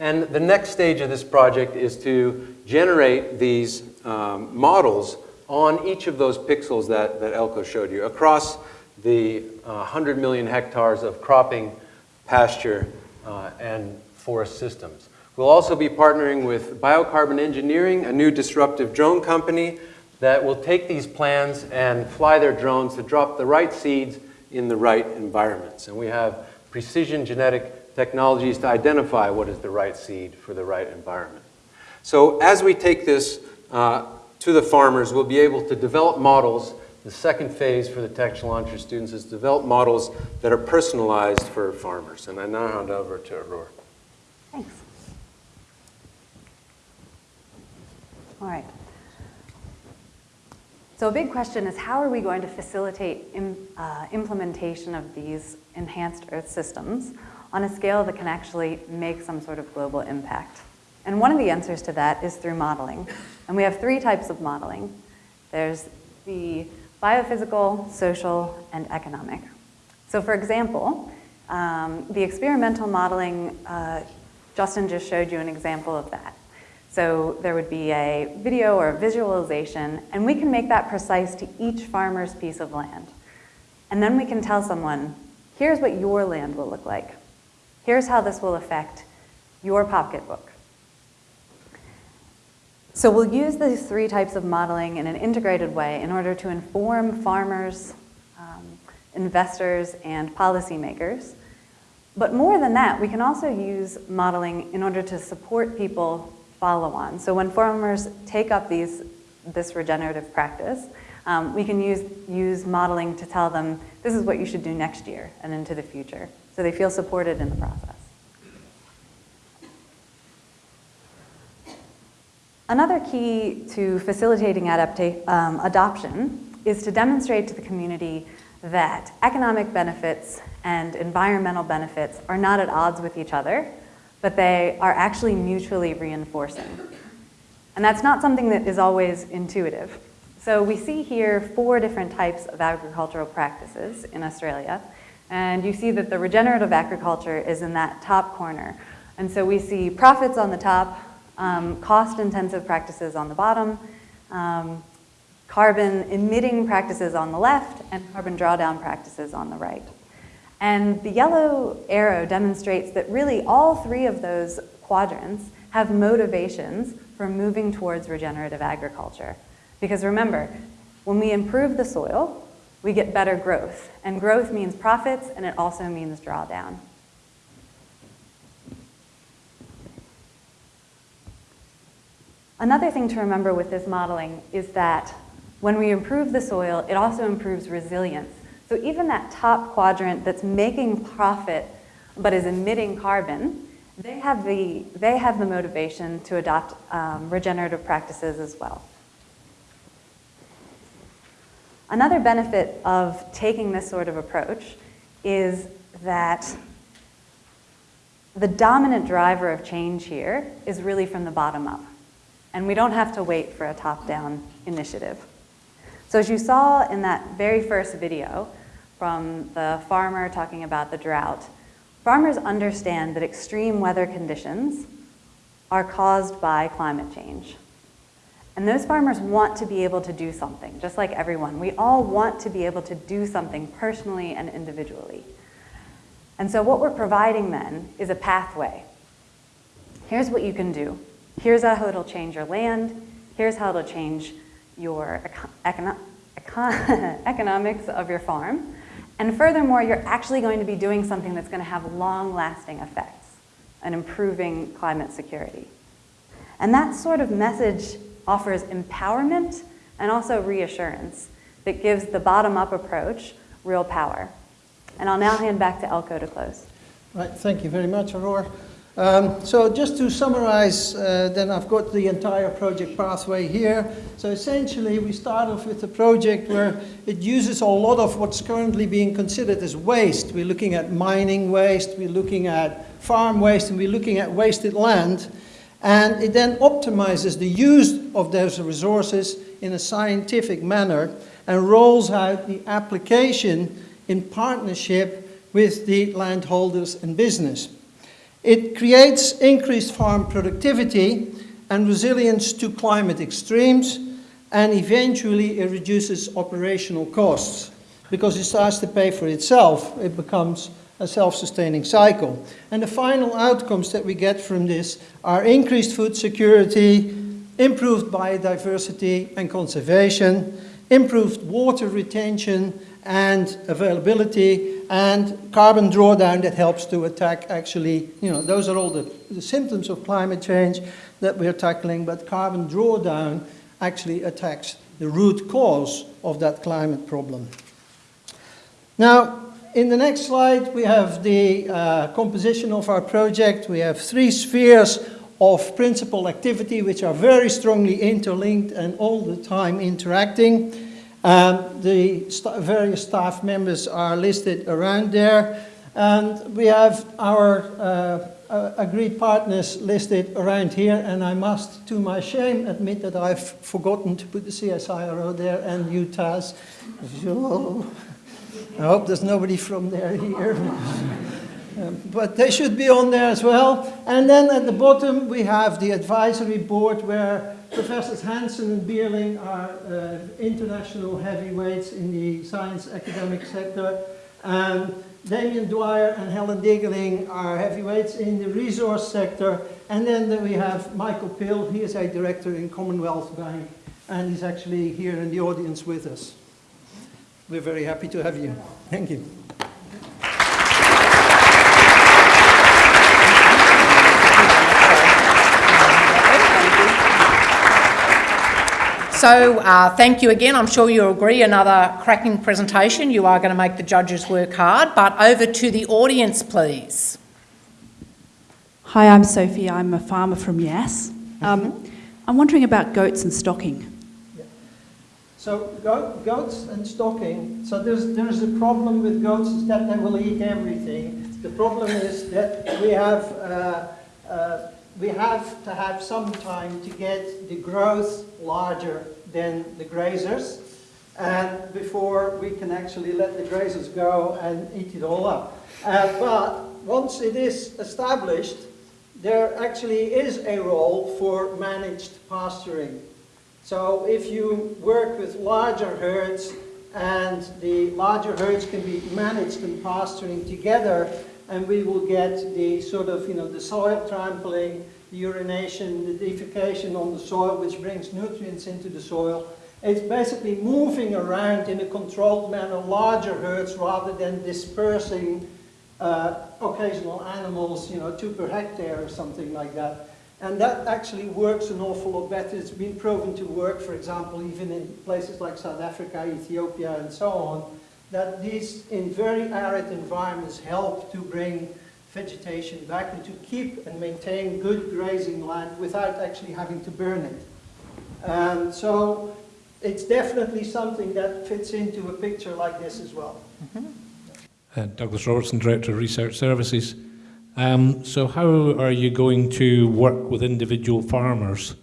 [SPEAKER 12] And the next stage of this project is to generate these um, models on each of those pixels that, that Eelco showed you across the uh, 100 million hectares of cropping, pasture, uh, and forest systems. We'll also be partnering with Biocarbon Engineering, a new disruptive drone company that will take these plans and fly their drones to drop the right seeds in the right environments. And we have precision genetic technologies to identify what is the right seed for the right environment. So as we take this uh, to the farmers, we'll be able to develop models. The second phase for the Tech Launcher students is develop models that are personalized for farmers. And I now hand over to Aurora.
[SPEAKER 13] Thanks. All right. So a big question is how are we going to facilitate Im, uh, implementation of these enhanced Earth systems on a scale that can actually make some sort of global impact? And one of the answers to that is through modeling. And we have three types of modeling. There's the biophysical, social, and economic. So for example, um, the experimental modeling, uh, Justin just showed you an example of that. So there would be a video or a visualization, and we can make that precise to each farmer's piece of land. And then we can tell someone, here's what your land will look like. Here's how this will affect your pocketbook. So we'll use these three types of modeling in an integrated way in order to inform farmers, um, investors, and policymakers. But more than that, we can also use modeling in order to support people follow on. So when farmers take up these, this regenerative practice, um, we can use, use modeling to tell them this is what you should do next year and into the future. So they feel supported in the process. Another key to facilitating um, adoption is to demonstrate to the community that economic benefits and environmental benefits are not at odds with each other, but they are actually mutually reinforcing. And that's not something that is always intuitive. So we see here four different types of agricultural practices in Australia. And you see that the regenerative agriculture is in that top corner. And so we see profits on the top, um, cost-intensive practices on the bottom, um, carbon emitting practices on the left, and carbon drawdown practices on the right. And the yellow arrow demonstrates that really all three of those quadrants have motivations for moving towards regenerative agriculture. Because remember, when we improve the soil, we get better growth. And growth means profits, and it also means drawdown. Another thing to remember with this modeling is that when we improve the soil, it also improves resilience. So even that top quadrant that's making profit but is emitting carbon, they have the, they have the motivation to adopt um, regenerative practices as well. Another benefit of taking this sort of approach is that the dominant driver of change here is really from the bottom up. And we don't have to wait for a top-down initiative. So as you saw in that very first video from the farmer talking about the drought, farmers understand that extreme weather conditions are caused by climate change. And those farmers want to be able to do something, just like everyone. We all want to be able to do something personally and individually. And so what we're providing then is a pathway. Here's what you can do. Here's how it'll change your land. Here's how it'll change your econ economics of your farm. And furthermore, you're actually going to be doing something that's going to have long-lasting effects and improving climate security. And that sort of message offers empowerment and also reassurance that gives the bottom-up approach real power. And I'll now hand back to Eelco to close.
[SPEAKER 10] Right, thank you very much, Aurora. Um, so just to summarize, uh, then I've got the entire project pathway here. So essentially, we start off with a project where it uses a lot of what's currently being considered as waste. We're looking at mining waste, we're looking at farm waste, and we're looking at wasted land. And it then optimizes the use of those resources in a scientific manner and rolls out the application in partnership with the landholders and business. It creates increased farm productivity and resilience to climate extremes, and eventually it reduces operational costs because it starts to pay for itself. It becomes a self-sustaining cycle. And the final outcomes that we get from this are increased food security, improved biodiversity and conservation, improved water retention and availability, and carbon drawdown that helps to attack actually, you know, those are all the, the symptoms of climate change that we're tackling, but carbon drawdown actually attacks the root cause of that climate problem. Now, in the next slide, we have the uh, composition of our project. We have three spheres of principal activity, which are very strongly interlinked and all the time interacting. Um, the st various staff members are listed around there. And we have our uh, uh, agreed partners listed around here. And I must, to my shame, admit that I've forgotten to put the CSIRO there and UTAS. I hope there's nobody from there here. um, but they should be on there as well. And then at the bottom we have the advisory board where Professors Hansen and Beerling are uh, international heavyweights in the science academic sector. And Damien Dwyer and Helen Diggeling are heavyweights in the resource sector. And then we have Michael Pill, he is a director in Commonwealth Bank, and he's actually here in the audience with us. We're very happy to have you. Thank you.
[SPEAKER 1] So uh, thank you again. I'm sure you'll agree, another cracking presentation. You are going to make the judges work hard. But over to the audience, please.
[SPEAKER 14] Hi, I'm Sophie. I'm a farmer from Yass. Um, I'm wondering about goats and stocking.
[SPEAKER 10] So goats and stocking, so there's, there's a problem with goats is that they will eat everything. The problem is that we have, uh, uh, we have to have some time to get the growth larger than the grazers. And before we can actually let the grazers go and eat it all up. Uh, but once it is established, there actually is a role for managed pasturing. So if you work with larger herds and the larger herds can be managed and pasturing together and we will get the sort of, you know, the soil trampling, the urination, the defecation on the soil which brings nutrients into the soil. It's basically moving around in a controlled manner larger herds rather than dispersing uh, occasional animals, you know, two per hectare or something like that. And that actually works an awful lot better. It's been proven to work, for example, even in places like South Africa, Ethiopia, and so on, that these, in very arid environments, help to bring vegetation back and to keep and maintain good grazing land without actually having to burn it. And so it's definitely something that fits into a picture like this as well.
[SPEAKER 15] Mm -hmm. Uh, Douglas Robertson, Director of Research Services. Um, so how are you going to work with individual farmers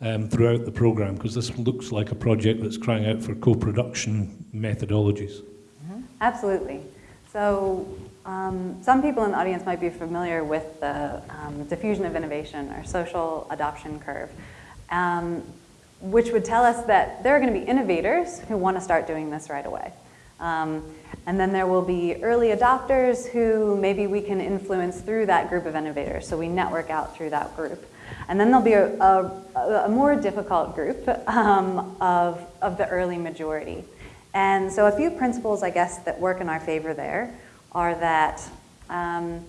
[SPEAKER 15] um, throughout the programme? Because this looks like a project that's crying out for co-production methodologies.
[SPEAKER 13] Mm-hmm. Absolutely. So um, some people in the audience might be familiar with the um, diffusion of innovation or social adoption curve, um, which would tell us that there are going to be innovators who want to start doing this right away. Um, and then there will be early adopters who maybe we can influence through that group of innovators. So we network out through that group. And then there'll be a, a, a more difficult group um, of, of the early majority. And so a few principles, I guess, that work in our favor there are that um,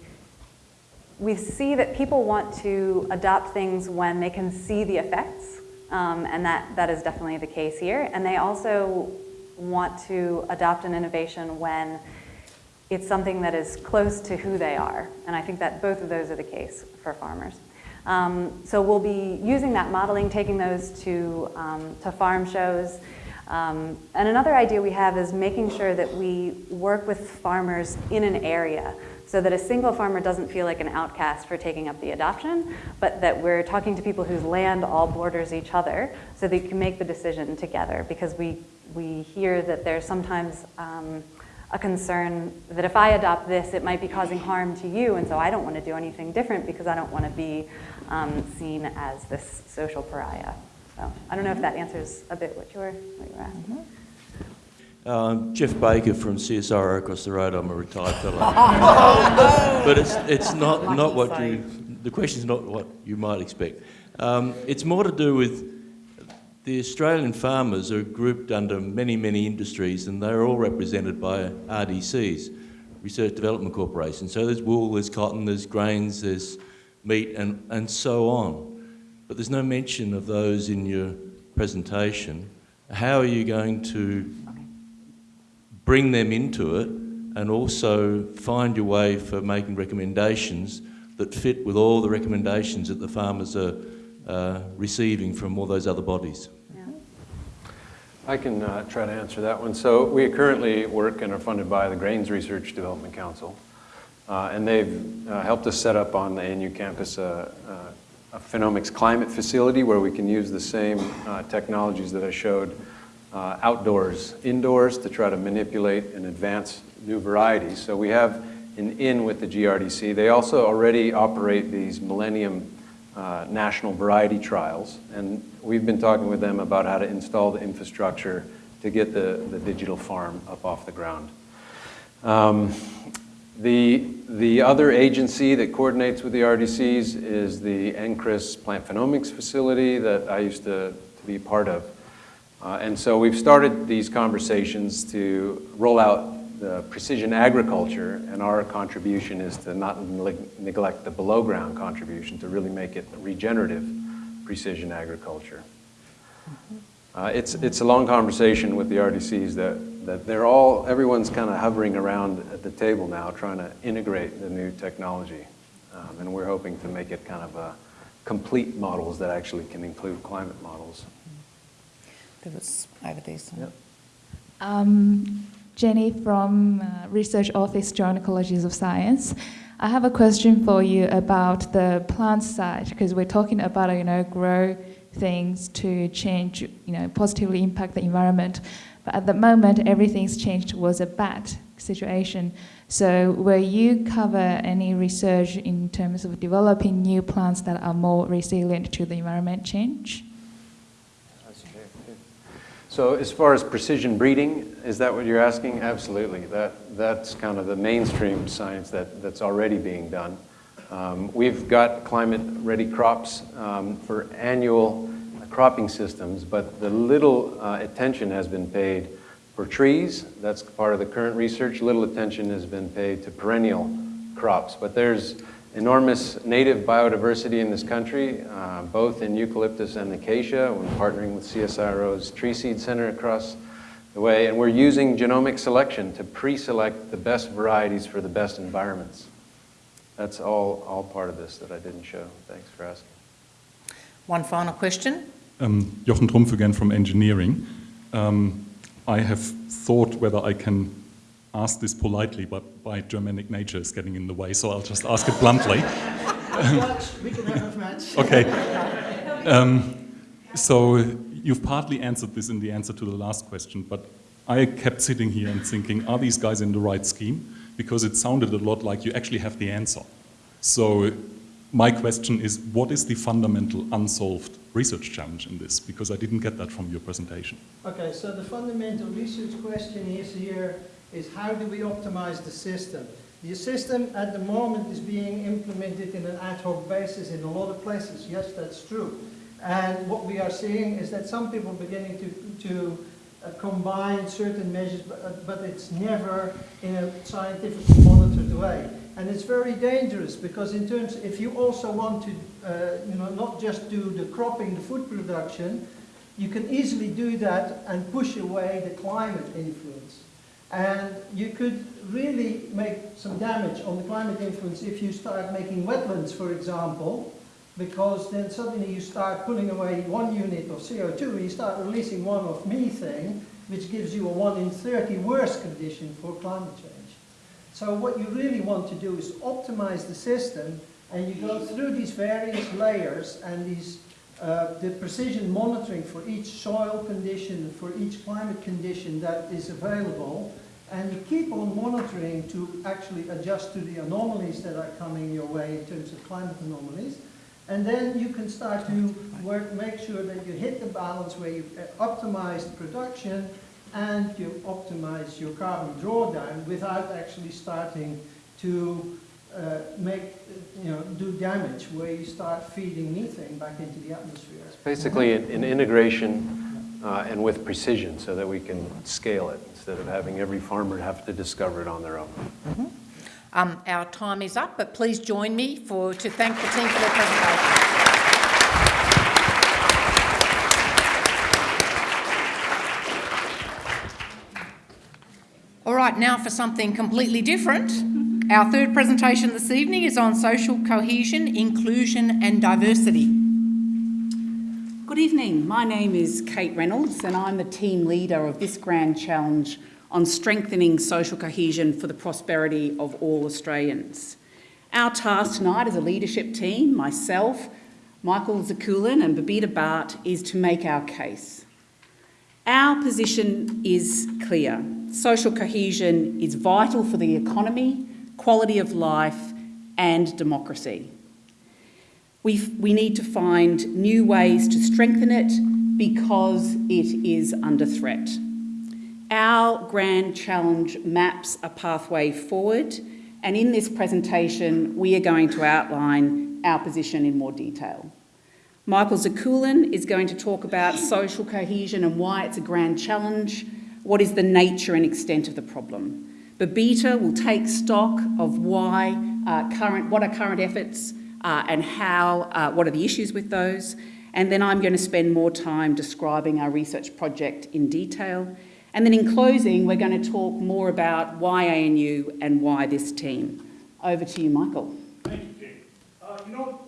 [SPEAKER 13] we see that people want to adopt things when they can see the effects, um, and that, that is definitely the case here. And they also want to adopt an innovation when it's something that is close to who they are. And I think that both of those are the case for farmers. Um, so we'll be using that modeling, taking those to, um, to farm shows. Um, and another idea we have is making sure that we work with farmers in an area so that a single farmer doesn't feel like an outcast for taking up the adoption, but that we're talking to people whose land all borders each other so they can make the decision together because we we hear that there's sometimes um, a concern that if I adopt this, it might be causing harm to you, and so I don't want to do anything different because I don't want to be um, seen as this social pariah. So I don't know if that answers a bit what you were, what you were asking. Mm -hmm.
[SPEAKER 16] Um, Jeff Baker from CSIRO across the road. I'm a retired fellow. but it's, it's not, not what you, the question is not what you might expect. Um, it's more to do with the Australian farmers are grouped under many, many industries and they're all represented by RDCs, Research Development Corporation. So there's wool, there's cotton, there's grains, there's meat and, and so on. But there's no mention of those in your presentation. How are you going to bring them into it and also find your way for making recommendations that fit with all the recommendations that the farmers are uh, receiving from all those other bodies?
[SPEAKER 12] I can uh, try to answer that one. So we currently work and are funded by the Grains Research Development Council. Uh, and they've uh, helped us set up on the ANU campus a, a, phenomics climate facility where we can use the same uh, technologies that I showed uh, outdoors, indoors to try to manipulate and advance new varieties. So we have an in with the GRDC. They also already operate these Millennium uh, national variety trials. And we've been talking with them about how to install the infrastructure to get the, the digital farm up off the ground. Um, the, the other agency that coordinates with the RDCs is the NCRIS Plant Phenomics Facility that I used to, to be part of. Uh, and so we've started these conversations to roll out the precision agriculture, and our contribution is to not neglect the below ground contribution, to really make it regenerative precision agriculture. Uh, it's, it's a long conversation with the RDCs that, that they're all, everyone's kind of hovering around at the table now trying to integrate the new technology. Um, and we're hoping to make it kind of a complete models that actually can include climate models.
[SPEAKER 1] There was over there.
[SPEAKER 12] Yep.
[SPEAKER 17] Um, Jenny from uh, Research Office, Joint Colleges of Science. I have a question for you about the plant side because we're talking about you know grow things to change you know positively impact the environment, But at the moment, everything's changed towards a bad situation. So will you cover any research in terms of developing new plants that are more resilient to the environment change?
[SPEAKER 12] So as far as precision breeding, is that what you're asking? Absolutely. That, that's kind of the mainstream science that, that's already being done. Um, we've got climate-ready crops um, for annual cropping systems, but the little uh, attention has been paid for trees. That's part of the current research. Little attention has been paid to perennial crops. But there's enormous native biodiversity in this country, uh, both in eucalyptus and acacia. We're partnering with CSIRO's Tree Seed Center across the way, and we're using genomic selection to pre-select the best varieties for the best environments. That's all, all part of this that I didn't show. Thanks for asking.
[SPEAKER 1] One final question.
[SPEAKER 8] Um, Jochen Trumpf again from engineering. Um, I have thought whether I can ask this politely, but my Germanic nature is getting in the way, so I'll just ask it bluntly.
[SPEAKER 10] we can have a match.
[SPEAKER 8] okay. Um, so you've partly answered this in the answer to the last question, but I kept sitting here and thinking, are these guys in the right scheme? Because it sounded a lot like you actually have the answer. So my question is, what is the fundamental unsolved research challenge in this? Because I didn't get that from your presentation.
[SPEAKER 10] Okay, so the fundamental research question is here is how do we optimize the system? The system at the moment is being implemented in an ad hoc basis in a lot of places. Yes, that's true. And what we are seeing is that some people are beginning to, to uh, combine certain measures, but, uh, but it's never in a scientifically monitored way. And it's very dangerous because in terms, if you also want to, uh, you know, not just do the cropping, the food production, you can easily do that and push away the climate influence. And you could really make some damage on the climate influence if you start making wetlands, for example, because then suddenly you start pulling away one unit of CO2, you start releasing one of methane, which gives you a 1 in 30 worse condition for climate change. So what you really want to do is optimize the system and you go through these various layers and these uh, the precision monitoring for each soil condition, for each climate condition that is available, and you keep on monitoring to actually adjust to the anomalies that are coming your way in terms of climate anomalies. And then you can start to work, make sure that you hit the balance where you uh, optimize production and you optimize your carbon drawdown without actually starting to uh, make, you know, do damage where you start feeding methane back into the atmosphere.
[SPEAKER 12] It's basically an, an integration uh, and with precision so that we can scale it instead of having every farmer have to discover it on their own.
[SPEAKER 1] Mm -hmm. um, our time is up, but please join me for, to thank the team for their presentation. Right, now for something completely different. Our third presentation this evening is on social cohesion, inclusion and diversity.
[SPEAKER 18] Good evening, my name is Kate Reynolds and I'm the team leader of this grand challenge on strengthening social cohesion for the prosperity of all Australians. Our task tonight as a leadership team, myself, Michael Zakulis and Babita Bhatt, is to make our case. Our position is clear. Social cohesion is vital for the economy, quality of life and democracy. we we need to find new ways to strengthen it because it is under threat. Our grand challenge maps a pathway forward and in this presentation we are going to outline our position in more detail. Michael Zakulis is going to talk about social cohesion and why it's a grand challenge, what is the nature and extent of the problem. Babita will take stock of why uh, current, what are current efforts uh, and how, uh, what are the issues with those. And then I'm going to spend more time describing our research project in detail. And then in closing, we're going to talk more about why ANU and why this team. Over to you, Michael.
[SPEAKER 19] Thank you, Kate. Uh, you know,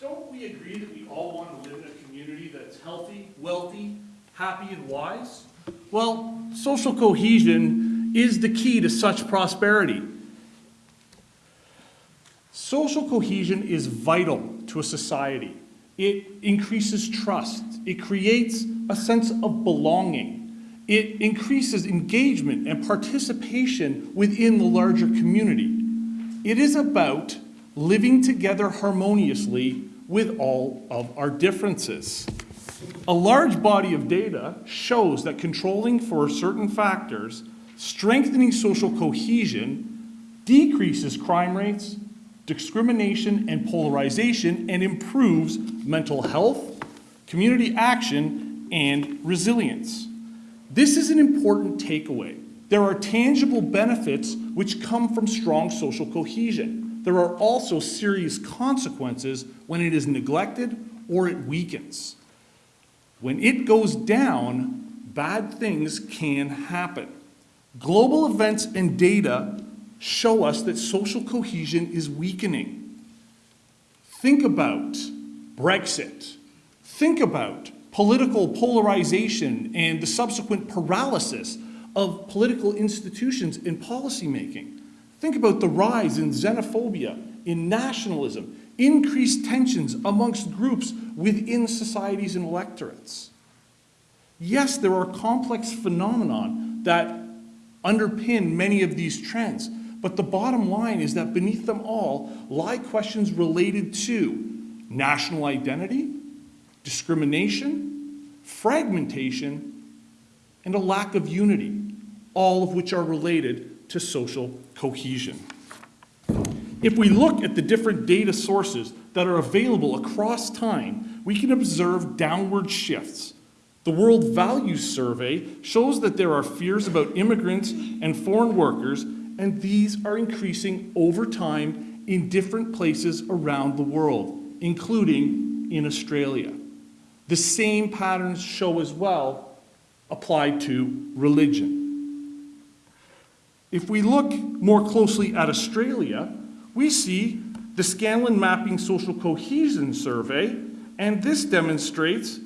[SPEAKER 19] don't we agree that we all want to live in a community that's healthy, wealthy, happy, and wise? Well, social cohesion is the key to such prosperity. Social cohesion is vital to a society. It increases trust. It creates a sense of belonging. It increases engagement and participation within the larger community. It is about living together harmoniously with all of our differences. A large body of data shows that controlling for certain factors, strengthening social cohesion, decreases crime rates, discrimination and polarization, and improves mental health, community action, and resilience. This is an important takeaway. There are tangible benefits which come from strong social cohesion. There are also serious consequences when it is neglected or it weakens. When it goes down, bad things can happen. Global events and data show us that social cohesion is weakening. Think about Brexit. Think about political polarization and the subsequent paralysis of political institutions in policymaking. Think about the rise in xenophobia, in nationalism, increased tensions amongst groups within societies and electorates. Yes, there are complex phenomenon that underpin many of these trends, but the bottom line is that beneath them all lie questions related to national identity, discrimination, fragmentation, and a lack of unity, all of which are related to social cohesion. If we look at the different data sources that are available across time, we can observe downward shifts. The World Values Survey shows that there are fears about immigrants and foreign workers, and these are increasing over time in different places around the world, including in Australia. The same patterns show as well applied to religion. If we look more closely at Australia, we see the Scanlon Mapping Social Cohesion Survey, and this demonstrates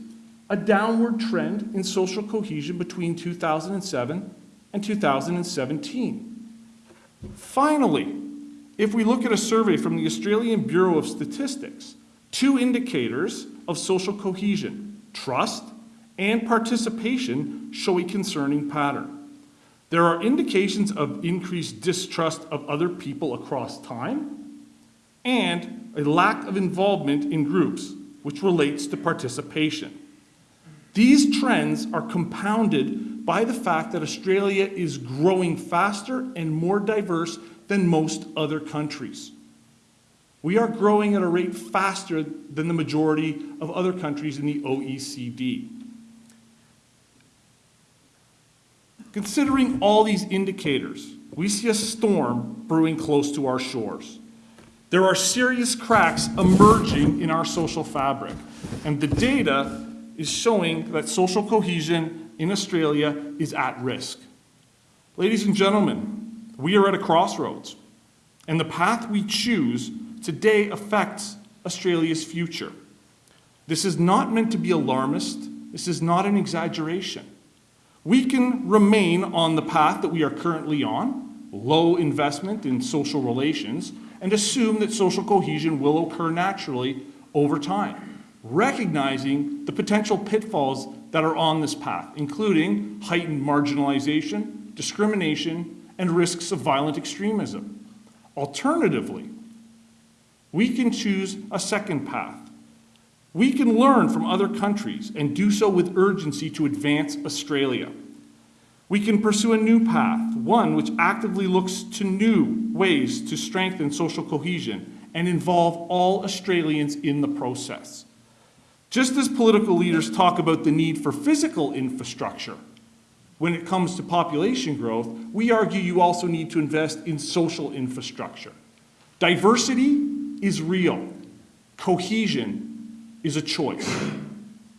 [SPEAKER 19] a downward trend in social cohesion between 2007 and 2017. Finally, if we look at a survey from the Australian Bureau of Statistics, two indicators of social cohesion, trust and participation, show a concerning pattern. There are indications of increased distrust of other people across time and a lack of involvement in groups, which relates to participation. These trends are compounded by the fact that Australia is growing faster and more diverse than most other countries. We are growing at a rate faster than the majority of other countries in the OECD. Considering all these indicators, we see a storm brewing close to our shores. There are serious cracks emerging in our social fabric, and the data is showing that social cohesion in Australia is at risk. Ladies and gentlemen, we are at a crossroads, and the path we choose today affects Australia's future. This is not meant to be alarmist. This is not an exaggeration. We can remain on the path that we are currently on, low investment in social relations, and assume that social cohesion will occur naturally over time, recognizing the potential pitfalls that are on this path, including heightened marginalization, discrimination, and risks of violent extremism. Alternatively, we can choose a second path. We can learn from other countries and do so with urgency to advance Australia. We can pursue a new path, one which actively looks to new ways to strengthen social cohesion and involve all Australians in the process. Just as political leaders talk about the need for physical infrastructure, when it comes to population growth, we argue you also need to invest in social infrastructure. Diversity is real. Cohesion is a choice.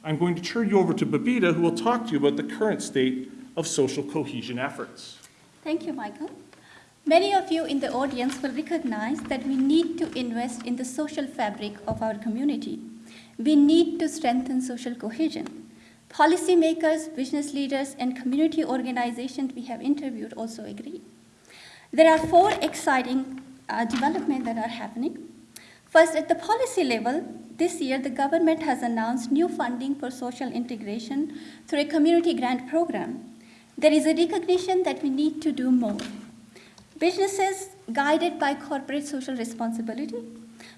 [SPEAKER 19] I'm going to turn you over to Babita, who will talk to you about the current state of social cohesion efforts.
[SPEAKER 20] Thank you, Michael. Many of you in the audience will recognize that we need to invest in the social fabric of our community. We need to strengthen social cohesion. Policymakers, business leaders, and community organizations we have interviewed also agree. There are four exciting uh, developments that are happening. First, at the policy level, this year the government has announced new funding for social integration through a community grant program. there is a recognition that we need to do more. Businesses, guided by corporate social responsibility,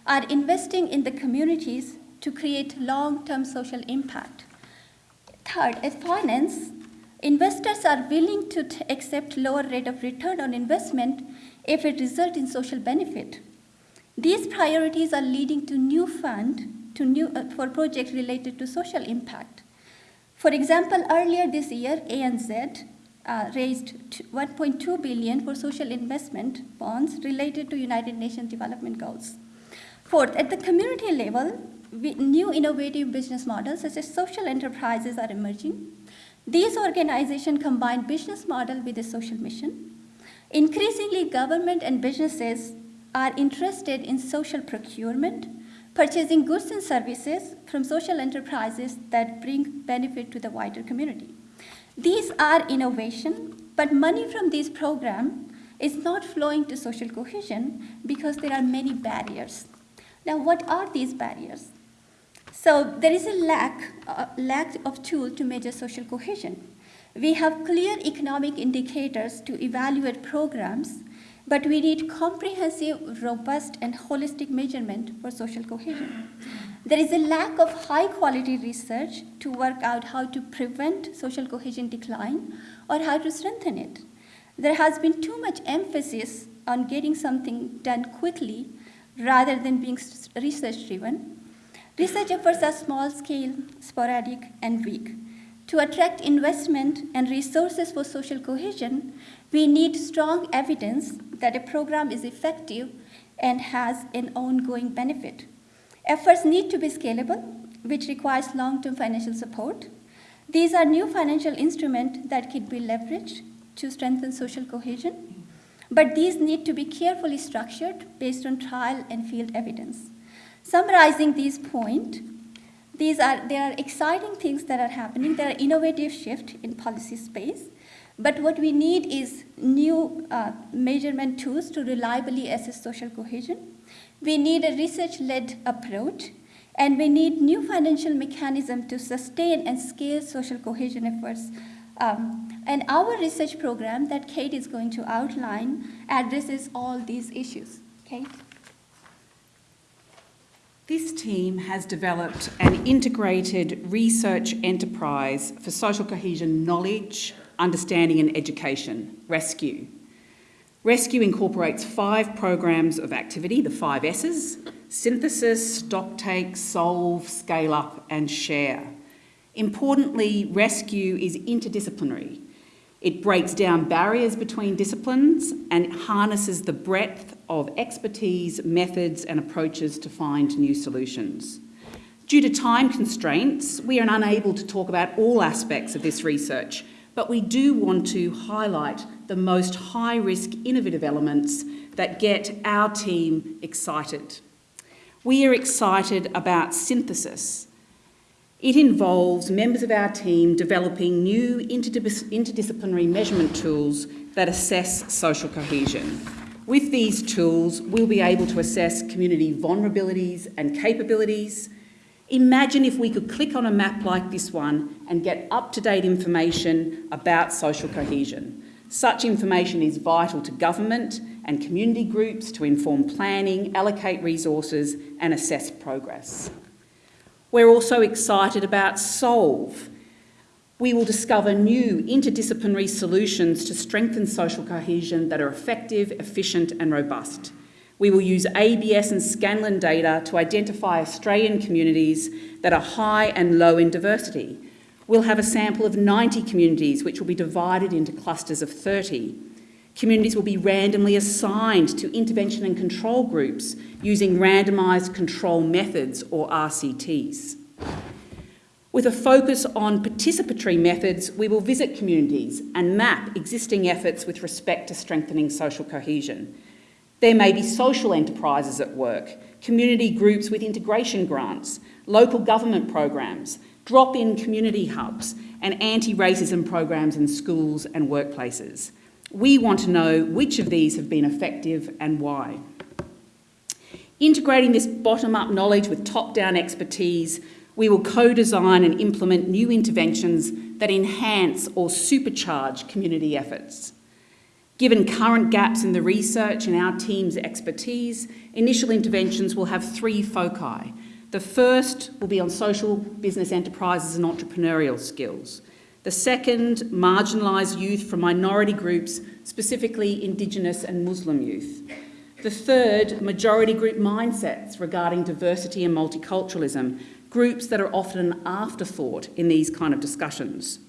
[SPEAKER 20] are investing in the communities to create long-term social impact. Third, as finance, investors are willing to accept lower rate of return on investment if it results in social benefit. These priorities are leading to new fund to new, uh, for projects related to social impact. For example, earlier this year, ANZ uh, raised 1.2 billion for social investment bonds related to United Nations Development Goals. Fourth, at the community level, we, new innovative business models such as social enterprises are emerging. These organizations combine business model with a social mission. Increasingly, government and businesses are interested in social procurement, purchasing goods and services from social enterprises that bring benefit to the wider community. These are innovation, but money from these programs is not flowing to social cohesion because there are many barriers. Now, what are these barriers? So there is a lack, uh, lack of tool to measure social cohesion. We have clear economic indicators to evaluate programs, but we need comprehensive, robust, and holistic measurement for social cohesion. There is a lack of high quality research to work out how to prevent social cohesion decline or how to strengthen it. There has been too much emphasis on getting something done quickly rather than being research driven. Research efforts are small scale, sporadic, and weak. To attract investment and resources for social cohesion, we need strong evidence that a program is effective and has an ongoing benefit. Efforts need to be scalable, which requires long-term financial support. These are new financial instruments that can be leveraged to strengthen social cohesion, but these need to be carefully structured based on trial and field evidence. Summarizing these points, these are, there are exciting things that are happening. There are innovative shifts in policy space. But what we need is new uh, measurement tools to reliably assess social cohesion. We need a research-led approach, and we need new financial mechanism to sustain and scale social cohesion efforts. Um, and our research program that Kate is going to outline addresses all these issues. Kate?
[SPEAKER 18] This team has developed an integrated research enterprise for social cohesion knowledge, understanding and education, RESCUE. RESCUE incorporates five programs of activity, the five S's, synthesis, stocktake, solve, scale up and share. Importantly, RESCUE is interdisciplinary. It breaks down barriers between disciplines and harnesses the breadth of expertise, methods and approaches to find new solutions. Due to time constraints, we are unable to talk about all aspects of this research, but we do want to highlight the most high-risk innovative elements that get our team excited. We are excited about synthesis. It involves members of our team developing new interdis interdisciplinary measurement tools that assess social cohesion. With these tools, we'll be able to assess community vulnerabilities and capabilities. Imagine if we could click on a map like this one and get up-to-date information about social cohesion. Such information is vital to government and community groups to inform planning, allocate resources and assess progress. We're also excited about SOLVE. We will discover new interdisciplinary solutions to strengthen social cohesion that are effective, efficient and robust. We will use ABS and Scanlon data to identify Australian communities that are high and low in diversity. We'll have a sample of 90 communities which will be divided into clusters of 30. Communities will be randomly assigned to intervention and control groups using randomised control methods or RCTs. With a focus on participatory methods, we will visit communities and map existing efforts with respect to strengthening social cohesion. There may be social enterprises at work, community groups with integration grants, local government programs, drop-in community hubs, and anti-racism programs in schools and workplaces. We want to know which of these have been effective and why. Integrating this bottom-up knowledge with top-down expertise, we will co-design and implement new interventions that enhance or supercharge community efforts. Given current gaps in the research and our team's expertise, initial interventions will have three foci. The first will be on social business enterprises and entrepreneurial skills. The second, marginalised youth from minority groups, specifically Indigenous and Muslim youth. The third, majority group mindsets regarding diversity and multiculturalism, groups that are often an afterthought in these kind of discussions.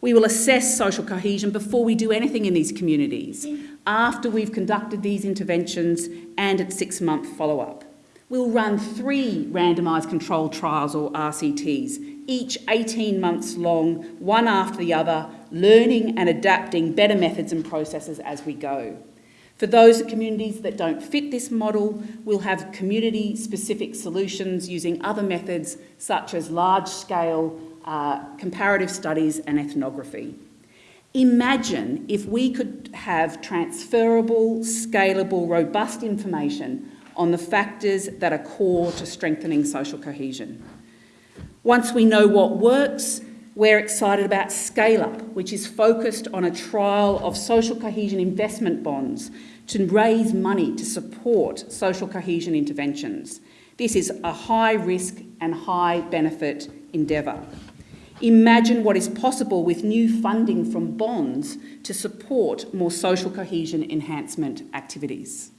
[SPEAKER 18] We will assess social cohesion before we do anything in these communities, after we've conducted these interventions and at six-month follow-up. We'll run three randomised controlled trials or RCTs, each 18 months long, one after the other, learning and adapting better methods and processes as we go. For those communities that don't fit this model, we'll have community-specific solutions using other methods such as large-scale uh, comparative studies and ethnography. Imagine if we could have transferable, scalable, robust information on the factors that are core to strengthening social cohesion. Once we know what works, we're excited about Scale Up, which is focused on a trial of social cohesion investment bonds to raise money to support social cohesion interventions. This is a high risk and high benefit endeavour. Imagine what is possible with new funding from bonds to support more social cohesion enhancement activities.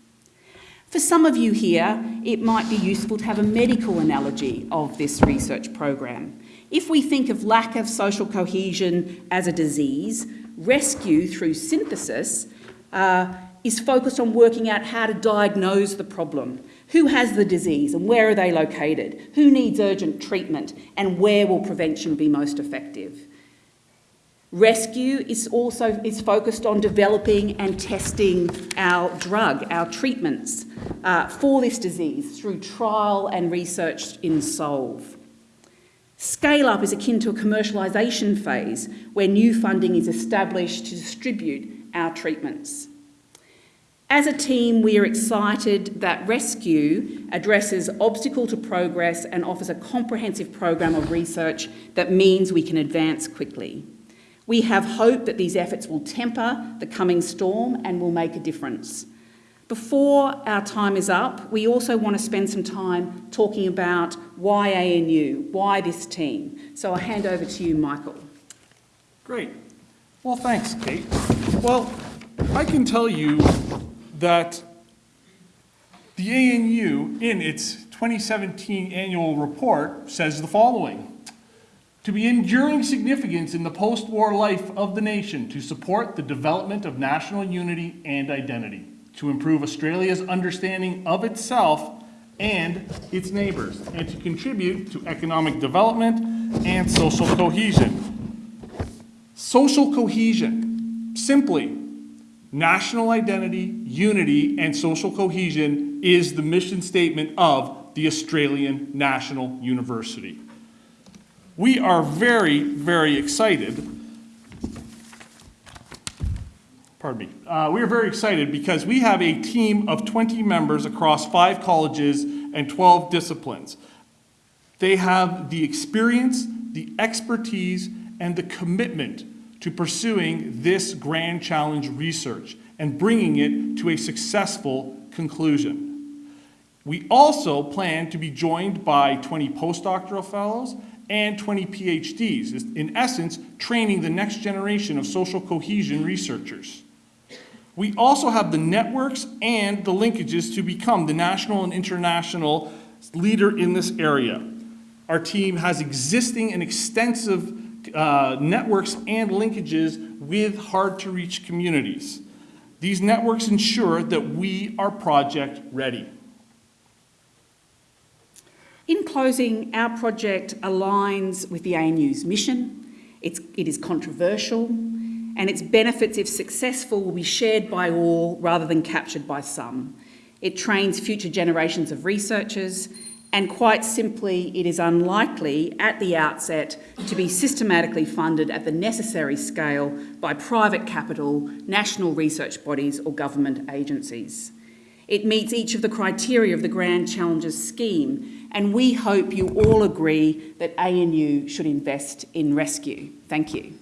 [SPEAKER 18] For some of you here, it might be useful to have a medical analogy of this research program. If we think of lack of social cohesion as a disease, rescue through synthesis uh, is focused on working out how to diagnose the problem who has the disease and where are they located? Who needs urgent treatment and where will prevention be most effective? Rescue is also is focused on developing and testing our drug, our treatments uh, for this disease through trial and research in SOLVE. Scale up is akin to a commercialisation phase where new funding is established to distribute our treatments. As a team, we are excited that Rescue addresses obstacle to progress and offers a comprehensive program of research that means we can advance quickly. We have hope that these efforts will temper the coming storm and will make a difference. Before our time is up, we also want to spend some time talking about why ANU, why this team. So I'll hand over to you, Michael.
[SPEAKER 19] Great. Well, thanks, Kate. Well, I can tell you that the ANU, in its 2017 annual report, says the following. To be enduring significance in the post-war life of the nation to support the development of national unity and identity, to improve Australia's understanding of itself and its neighbours, and to contribute to economic development and social cohesion. Social cohesion, simply National identity, unity, and social cohesion is the mission statement of the Australian National University. We are very, very excited. Pardon me. Uh, we are very excited because we have a team of 20 members across five colleges and 12 disciplines. They have the experience, the expertise, and the commitment to pursuing this grand challenge research and bringing it to a successful conclusion. We also plan to be joined by 20 postdoctoral fellows and 20 PhDs, in essence, training the next generation of social cohesion researchers. We also have the networks and the linkages to become the national and international leader in this area. Our team has existing and extensive uh, networks and linkages with hard-to-reach communities. These networks ensure that we are project ready.
[SPEAKER 18] In closing, our project aligns with the ANU's mission. It's, it is controversial, and its benefits, if successful, will be shared by all rather than captured by some. It trains future generations of researchers and quite simply, it is unlikely at the outset to be systematically funded at the necessary scale by private capital, national research bodies or government agencies. It meets each of the criteria of the Grand Challenges scheme, and we hope you all agree that ANU should invest in rescue. Thank you.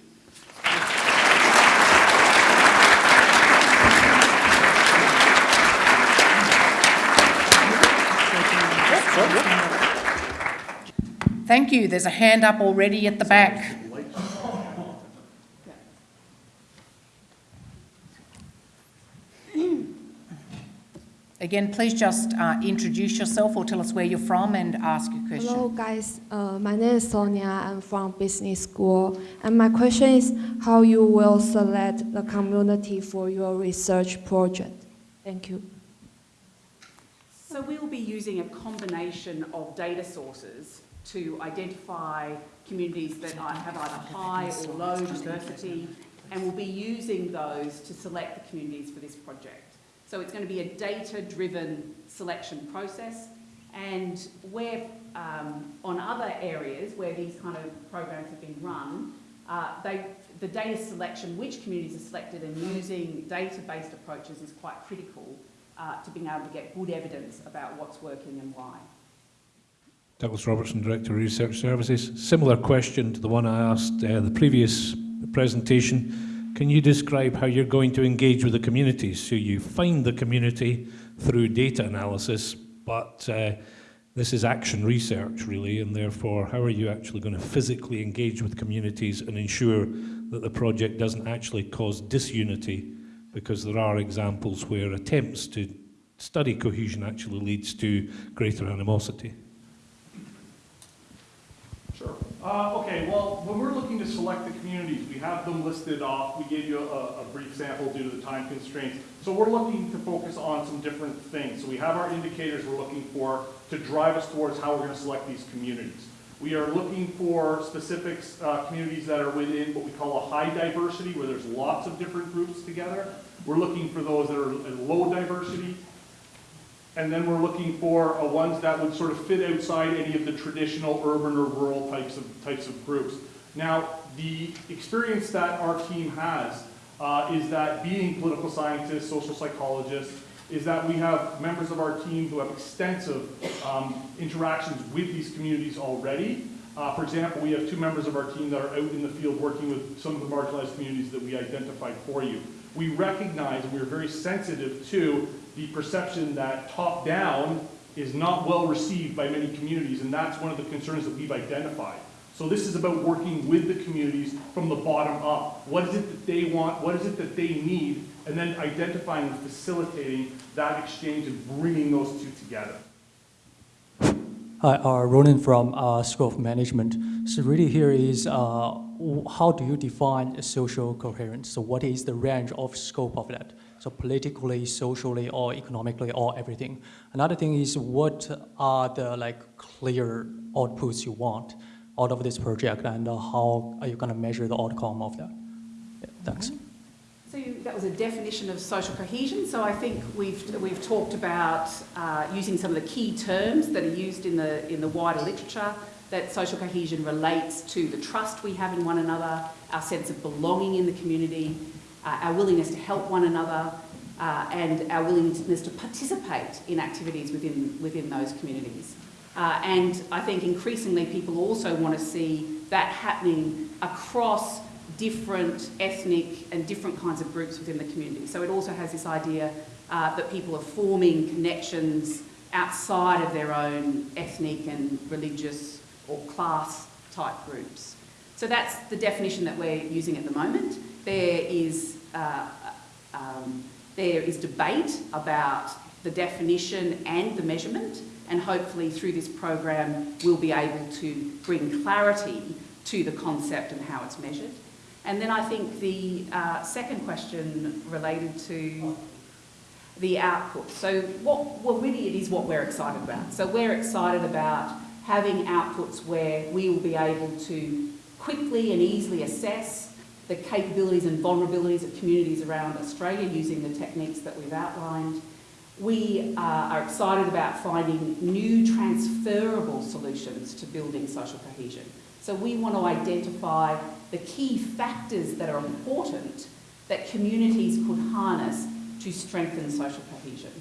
[SPEAKER 1] Thank you. There's a hand up already at the back. Again, please just uh, introduce yourself or tell us where you're from and ask your question.
[SPEAKER 21] Hello, guys. Uh, my name is Sonia. I'm from business school. And my question is how you will select the community for your research project. Thank you.
[SPEAKER 18] So we will be using a combination of data sources to identify communities that have either high or low diversity, and we'll be using those to select the communities for this project. So it's going to be a data-driven selection process, and where um, on other areas where these kind of programs have been run, uh, they, the data selection, which communities are selected and using data-based approaches is quite critical uh, to being able to get good evidence about what's working and why.
[SPEAKER 15] Douglas Robertson, Director of Research Services. Similar question to the one I asked uh, the previous presentation. Can you describe how you're going to engage with the communities? So you find the community through data analysis, but uh, this is action research really, and therefore how are you actually going to physically engage with communities and ensure that the project doesn't actually cause disunity? Because there are examples where attempts to study cohesion actually leads to greater animosity.
[SPEAKER 19] Uh, okay, well, when we're looking to select the communities, we have them listed off. We gave you a, a, brief sample due to the time constraints. So we're looking to focus on some different things. So we have our indicators we're looking for to drive us towards how we're going to select these communities. We are looking for specific uh, communities that are within what we call a high diversity, where there's lots of different groups together. We're looking for those that are low diversity, and then we're looking for uh, ones that would sort of fit outside any of the traditional urban or rural types of, types of groups. Now, the experience that our team has uh, is that being political scientists, social psychologists, is that we have members of our team who have extensive um, interactions with these communities already. Uh, for example, we have two members of our team that are out in the field working with some of the marginalized communities that we identified for you. We recognize and we're very sensitive to the perception that top-down is not well received by many communities, and that's one of the concerns that we've identified. So this is about working with the communities from the bottom up. What is it that they want? What is it that they need? And then identifying and facilitating that exchange and bringing those two together.
[SPEAKER 22] Hi, uh, Ronan from uh, School of Management. So really here is uh, how do you define a social coherence? So what is the range of scope of that? So politically, socially, or economically, or everything. Another thing is what are the like clear outputs you want out of this project and how are you going to measure the outcome of that? Yeah, thanks.
[SPEAKER 18] So that was a definition of social cohesion. So I think we've, we've talked about uh, using some of the key terms that are used in the, in the wider literature, that social cohesion relates to the trust we have in one another, our sense of belonging in the community, uh, our willingness to help one another, uh, and our willingness to participate in activities within, within those communities. Uh, and I think increasingly people also want to see that happening across different ethnic and different kinds of groups within the community. So it also has this idea uh, that people are forming connections outside of their own ethnic and religious or class type groups. So that's the definition that we're using at the moment. There is, uh, um, there is debate about the definition and the measurement, and hopefully through this program we'll be able to bring clarity to the concept and how it's measured. And then I think the uh, second question related to the output. So what, really it is what we're excited about. So we're excited about having outputs where we will be able to quickly and easily assess the capabilities and vulnerabilities of communities around Australia using the techniques that we've outlined. We uh, are excited about finding new transferable solutions to building social cohesion. So we want to identify the key factors that are important that communities could harness to strengthen social cohesion.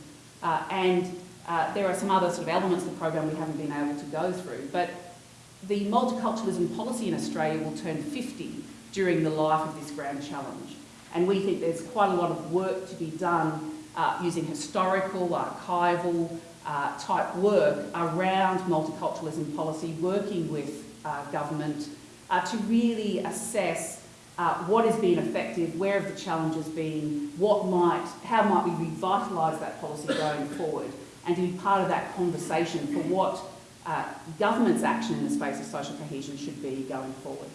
[SPEAKER 18] Uh, and uh, there are some other sort of elements of the program we haven't been able to go through. But the multiculturalism policy in Australia will turn 50 during the life of this grand challenge. And we think there's quite a lot of work to be done uh, using historical, archival uh, type work around multiculturalism policy, working with uh, government uh, to really assess uh, what has been effective, where have the challenges been, what might, how might we revitalise that policy going forward, and to be part of that conversation for what uh, government's action in the space of social cohesion should be going forward.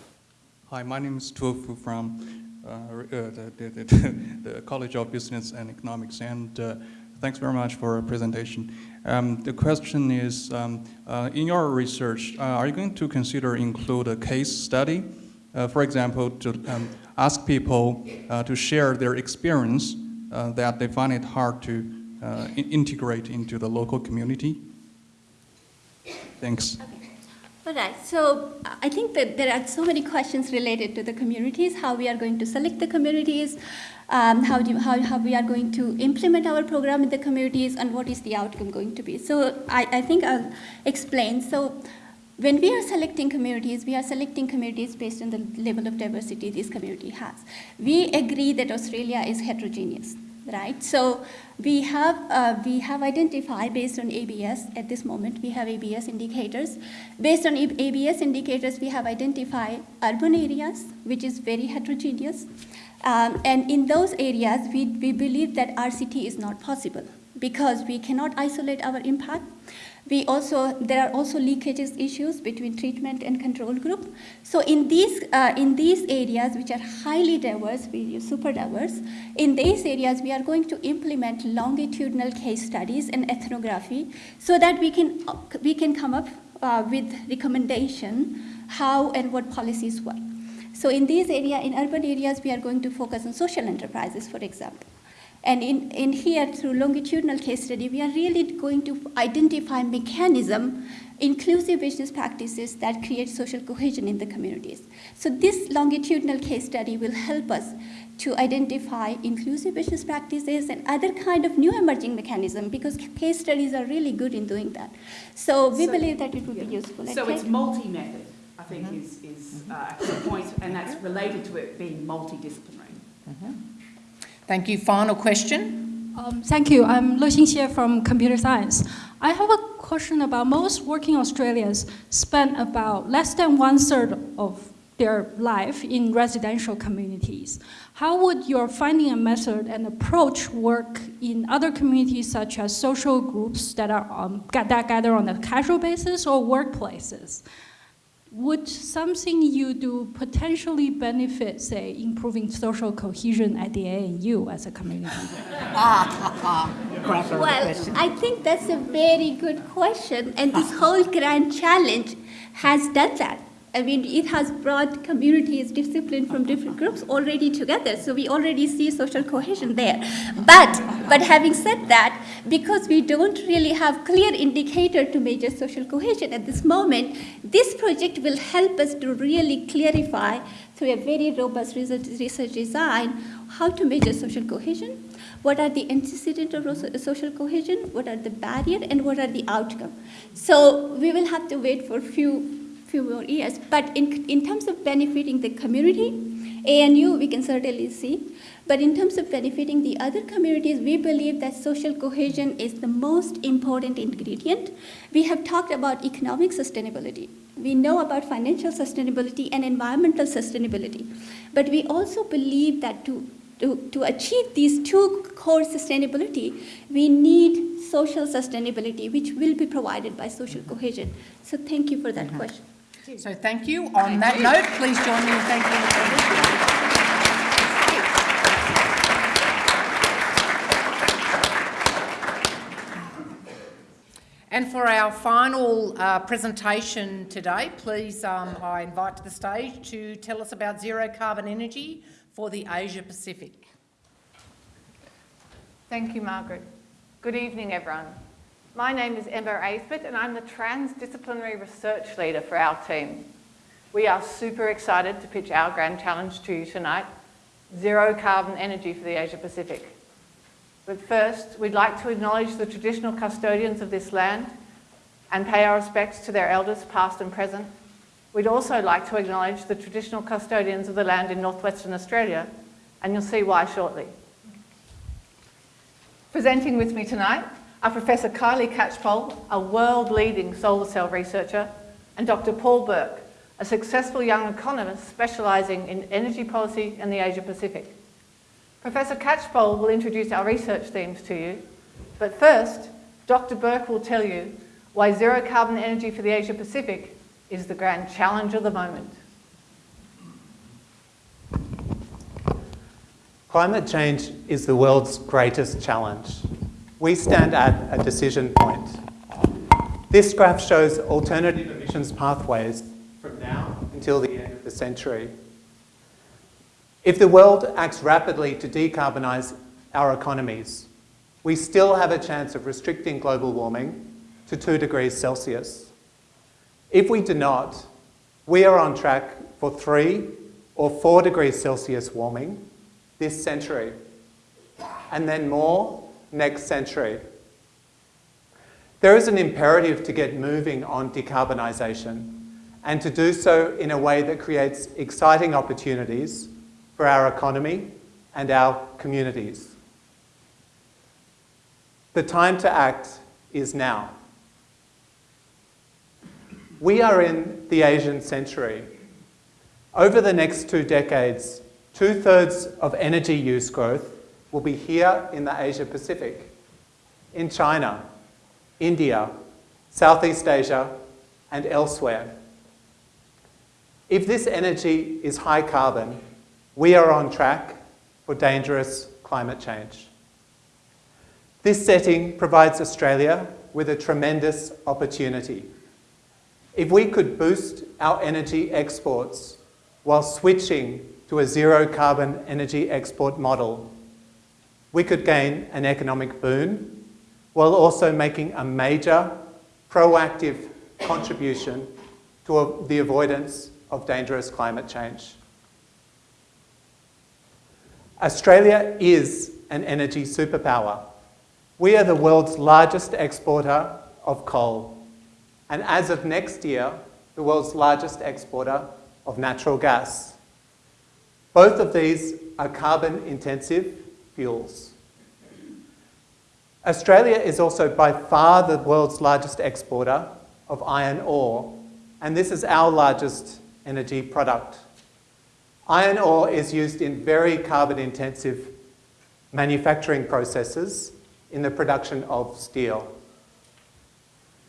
[SPEAKER 23] Hi, my name is Tuofu from uh, uh, the, the, the, College of Business and Economics, and uh, thanks very much for a presentation. Um, the question is, um, in your research, are you going to consider include a case study for example, to um, ask people to share their experience that they find it hard to integrate into the local community? Thanks.
[SPEAKER 20] Okay. All right, so I think that there are so many questions related to the communities, how we are going to select the communities, um, how, do, how, how we are going to implement our program in the communities, and what is the outcome going to be. So I, I think I'll explain. So when we are selecting communities, we are selecting communities based on the level of diversity this community has. We agree that Australia is heterogeneous, right? So we have, uh, we have identified based on ABS at this moment, we have ABS indicators. Based on ABS indicators, we have identified urban areas, which is very heterogeneous. Um, and in those areas, we, we believe that RCT is not possible because we cannot isolate our impact. We also, there are also leakages issues between treatment and control group. So in these, uh, in these areas, which are highly diverse, we super diverse, in these areas, we are going to implement longitudinal case studies and ethnography so that we can, we can come up uh, with recommendation how and what policies work. So in these areas, in urban areas, we are going to focus on social enterprises, for example. And in, in here, through longitudinal case study, we are really going to identify mechanism, inclusive business practices that create social cohesion in the communities. So this longitudinal case study will help us to identify inclusive business practices and other kind of new emerging mechanism because case studies are really good in doing that. So we so, believe that it would yeah. be useful.
[SPEAKER 18] So it's multi-method, I think mm -hmm. is, is uh, the point, and that's related to it being multidisciplinary. Mm -hmm.
[SPEAKER 1] Thank you. Final question.
[SPEAKER 24] Um, thank you. I'm Lu Xinxie from computer science. I have a question about most working Australians spend about less than one third of their life in residential communities. How would your finding a method and approach work in other communities such as social groups that are um, that gather on a casual basis or workplaces? Would something you do potentially benefit, say, improving social cohesion at the ANU as a community?
[SPEAKER 20] well, I think that's a very good question, and this whole grand challenge has done that. I mean, it has brought communities, discipline from different groups already together. So we already see social cohesion there. But, but having said that, because we don't really have clear indicator to measure social cohesion at this moment, this project will help us to really clarify through a very robust research, design how to measure social cohesion, what are the antecedents of social cohesion, what are the barrier, and what are the outcome. So we will have to wait for a few few more years. But in, in terms of benefiting the community, ANU we can certainly see. But in terms of benefiting the other communities, we believe that social cohesion is the most important ingredient. We have talked about economic sustainability. We know about financial sustainability and environmental sustainability. But we also believe that to, to, to achieve these two core sustainability, we need social sustainability, which will be provided by social cohesion. So thank you for that mm -hmm. question.
[SPEAKER 1] So thank you. On that note, please join me in thanking the And for our final uh, presentation today, please, um, I invite to the stage to tell us about zero carbon energy for the Asia Pacific.
[SPEAKER 25] Thank you, Margaret. Good evening, everyone. My name is Emma Aisbett and I'm the transdisciplinary research leader for our team. We are super excited to pitch our grand challenge to you tonight, zero carbon energy for the Asia Pacific. But first, we'd like to acknowledge the traditional custodians of this land and pay our respects to their elders, past and present. We'd also like to acknowledge the traditional custodians of the land in northwestern Australia, and you'll see why shortly. Presenting with me tonight are Professor Kylie Catchpole, a world-leading solar cell researcher, and Dr. Paul Burke, a successful young economist specialising in energy policy in the Asia Pacific. Professor Catchpole will introduce our research themes to you, but first, Dr. Burke will tell you why zero carbon energy for the Asia Pacific is the grand challenge of the moment.
[SPEAKER 26] Climate change is the world's greatest challenge. We stand at a decision point. This graph shows alternative emissions pathways from now until the end of the century. If the world acts rapidly to decarbonise our economies, we still have a chance of restricting global warming to 2 degrees Celsius. If we do not, we are on track for 3 or 4 degrees Celsius warming this century, and then more next century. There is an imperative to get moving on decarbonisation and to do so in a way that creates exciting opportunities for our economy and our communities. The time to act is now. We are in the Asian century. Over the next two decades, Two-thirds of energy use growth will be here in the Asia Pacific, in China, India, Southeast Asia, and elsewhere. If this energy is high carbon, we are on track for dangerous climate change. This setting provides Australia with a tremendous opportunity. If we could boost our energy exports while switching to a zero carbon energy export model, we could gain an economic boon while also making a major proactive contribution to the avoidance of dangerous climate change. Australia is an energy superpower. We are the world's largest exporter of coal, and as of next year, the world's largest exporter of natural gas. Both of these are carbon intensive fuels. Australia is also by far the world's largest exporter of iron ore, and this is our largest energy product. Iron ore is used in very carbon intensive manufacturing processes in the production of steel.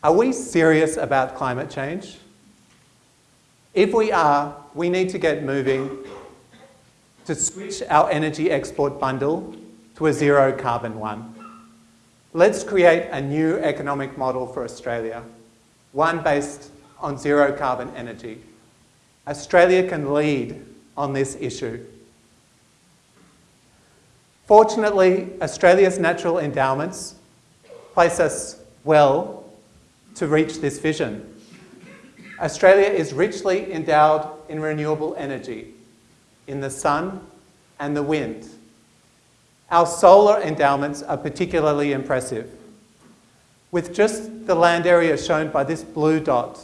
[SPEAKER 26] Are we serious about climate change? If we are, we need to get moving to switch our energy export bundle to a zero carbon one. Let's create a new economic model for Australia, one based on zero carbon energy. Australia can lead on this issue. Fortunately, Australia's natural endowments place us well to reach this vision. Australia is richly endowed in renewable energy, in the sun and the wind. Our solar endowments are particularly impressive. With just the land area shown by this blue dot,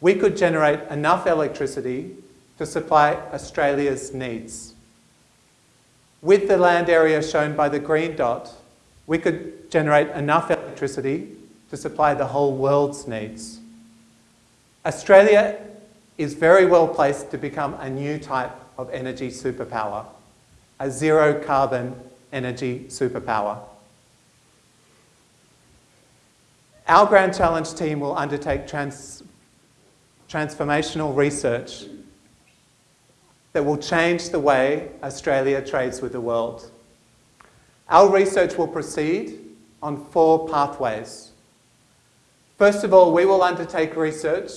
[SPEAKER 26] we could generate enough electricity to supply Australia's needs. With the land area shown by the green dot, we could generate enough electricity to supply the whole world's needs. Australia is very well placed to become a new type of energy superpower, a zero carbon energy superpower. Our Grand Challenge team will undertake trans transformational research that will change the way Australia trades with the world. Our research will proceed on four pathways. First of all, we will undertake research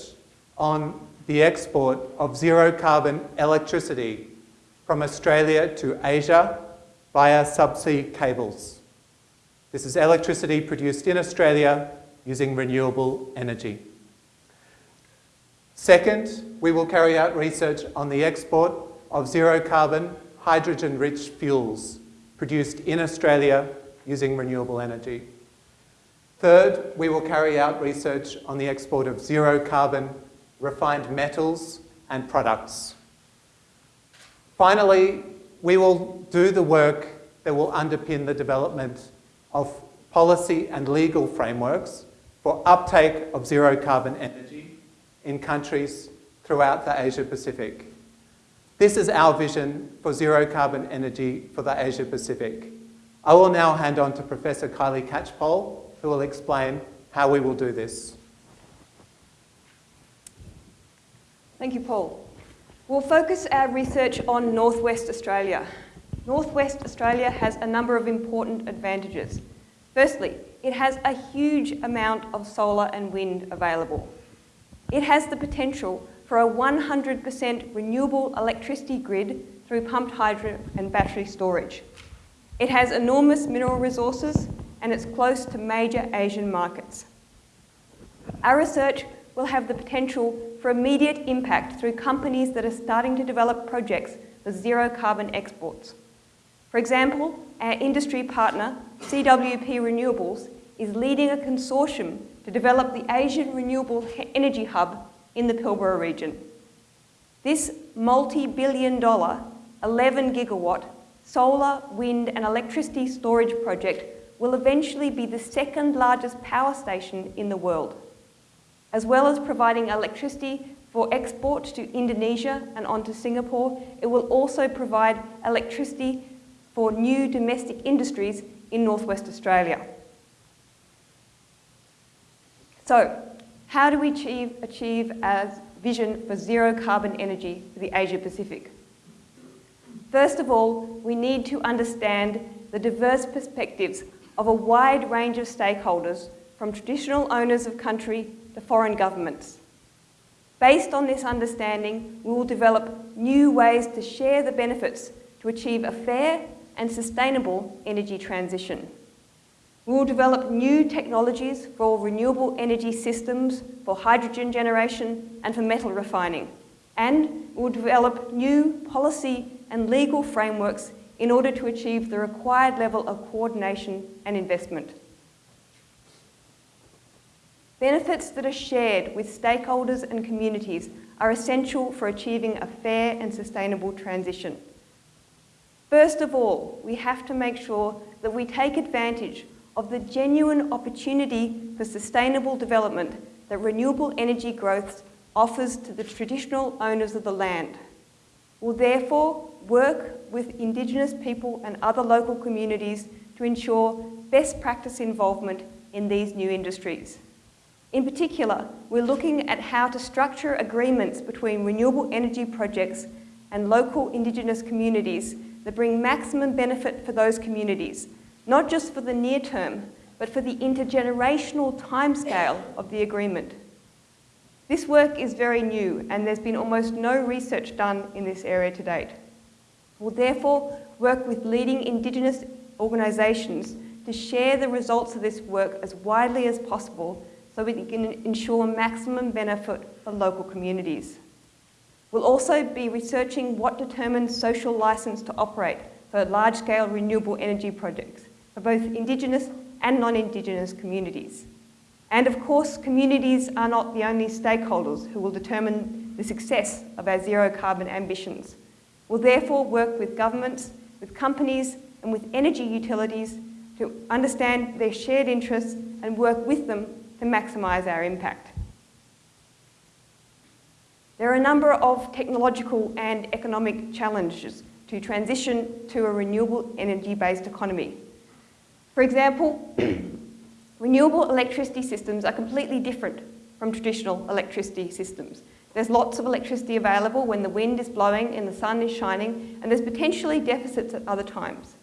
[SPEAKER 26] on the export of zero carbon electricity from Australia to Asia via subsea cables. This is electricity produced in Australia using renewable energy. Second, we will carry out research on the export of zero carbon hydrogen rich fuels produced in Australia using renewable energy. Third, we will carry out research on the export of zero carbon refined metals and products. Finally, we will do the work that will underpin the development of policy and legal frameworks for uptake of zero carbon energy in countries throughout the Asia Pacific. This is our vision for zero carbon energy for the Asia Pacific. I will now hand on to Professor Kylie Catchpole, who will explain how we will do this.
[SPEAKER 27] Thank you, Paul. We'll focus our research on Northwest Australia. Northwest Australia has a number of important advantages. Firstly, it has a huge amount of solar and wind available. It has the potential for a 100% renewable electricity grid through pumped hydro and battery storage. It has enormous mineral resources and it's close to major Asian markets. Our research will have the potential for immediate impact through companies that are starting to develop projects for zero carbon exports. For example, our industry partner, CWP Renewables, is leading a consortium to develop the Asian Renewable Energy Hub in the Pilbara region. This multi-billion dollar, 11 gigawatt solar, wind and electricity storage project will eventually be the second largest power station in the world. As well as providing electricity for export to Indonesia and onto Singapore, it will also provide electricity for new domestic industries in northwest Australia. So, how do we achieve, achieve a vision for zero carbon energy for the Asia Pacific? First of all, we need to understand the diverse perspectives of a wide range of stakeholders from traditional owners of country to foreign governments. Based on this understanding, we will develop new ways to share the benefits to achieve a fair and sustainable energy transition. We will develop new technologies for renewable energy systems, for hydrogen generation and for metal refining. And we will develop new policy and legal frameworks in order to achieve the required level of coordination and investment. Benefits that are shared with stakeholders and communities are essential for achieving a fair and sustainable transition. First of all, we have to make sure that we take advantage of the genuine opportunity for sustainable development that renewable energy growth offers to the traditional owners of the land. We'll therefore work with Indigenous people and other local communities to ensure best practice involvement in these new industries. In particular, we're looking at how to structure agreements between renewable energy projects and local Indigenous communities that bring maximum benefit for those communities, not just for the near term, but for the intergenerational timescale of the agreement. This work is very new and there's been almost no research done in this area to date. We'll therefore work with leading Indigenous organisations to share the results of this work as widely as possible so we can ensure maximum benefit for local communities. We'll also be researching what determines social licence to operate for large-scale renewable energy projects for both Indigenous and non-Indigenous communities. And of course, communities are not the only stakeholders who will determine the success of our zero carbon ambitions. We'll therefore work with governments, with companies and with energy utilities to understand their shared interests and work with them to maximise our impact. There are a number of technological and economic challenges to transition to a renewable energy-based economy. For example, renewable electricity systems are completely different from traditional electricity systems. There's lots of electricity available when the wind is blowing and the sun is shining, and there's potentially deficits at other times.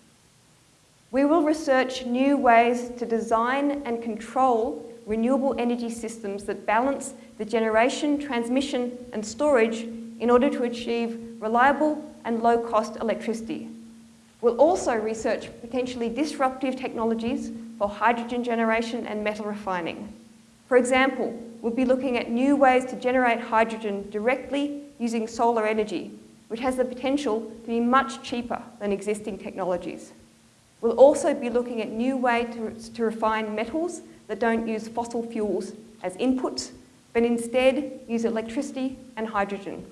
[SPEAKER 27] We will research new ways to design and control renewable energy systems that balance the generation, transmission and storage in order to achieve reliable and low-cost electricity. We'll also research potentially disruptive technologies for hydrogen generation and metal refining. For example, we'll be looking at new ways to generate hydrogen directly using solar energy, which has the potential to be much cheaper than existing technologies. We'll also be looking at new ways to, to refine metals that don't use fossil fuels as inputs, but instead use electricity and hydrogen.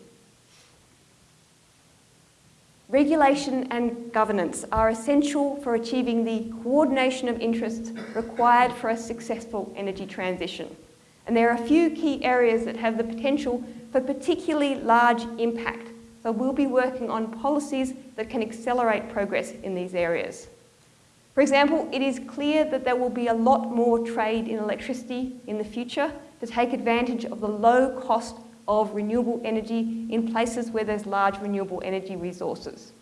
[SPEAKER 27] Regulation and governance are essential for achieving the coordination of interests required for a successful energy transition. And there are a few key areas that have the potential for particularly large impact. So we'll be working on policies that can accelerate progress in these areas. For example, it is clear that there will be a lot more trade in electricity in the future to take advantage of the low cost of renewable energy in places where there's large renewable energy resources.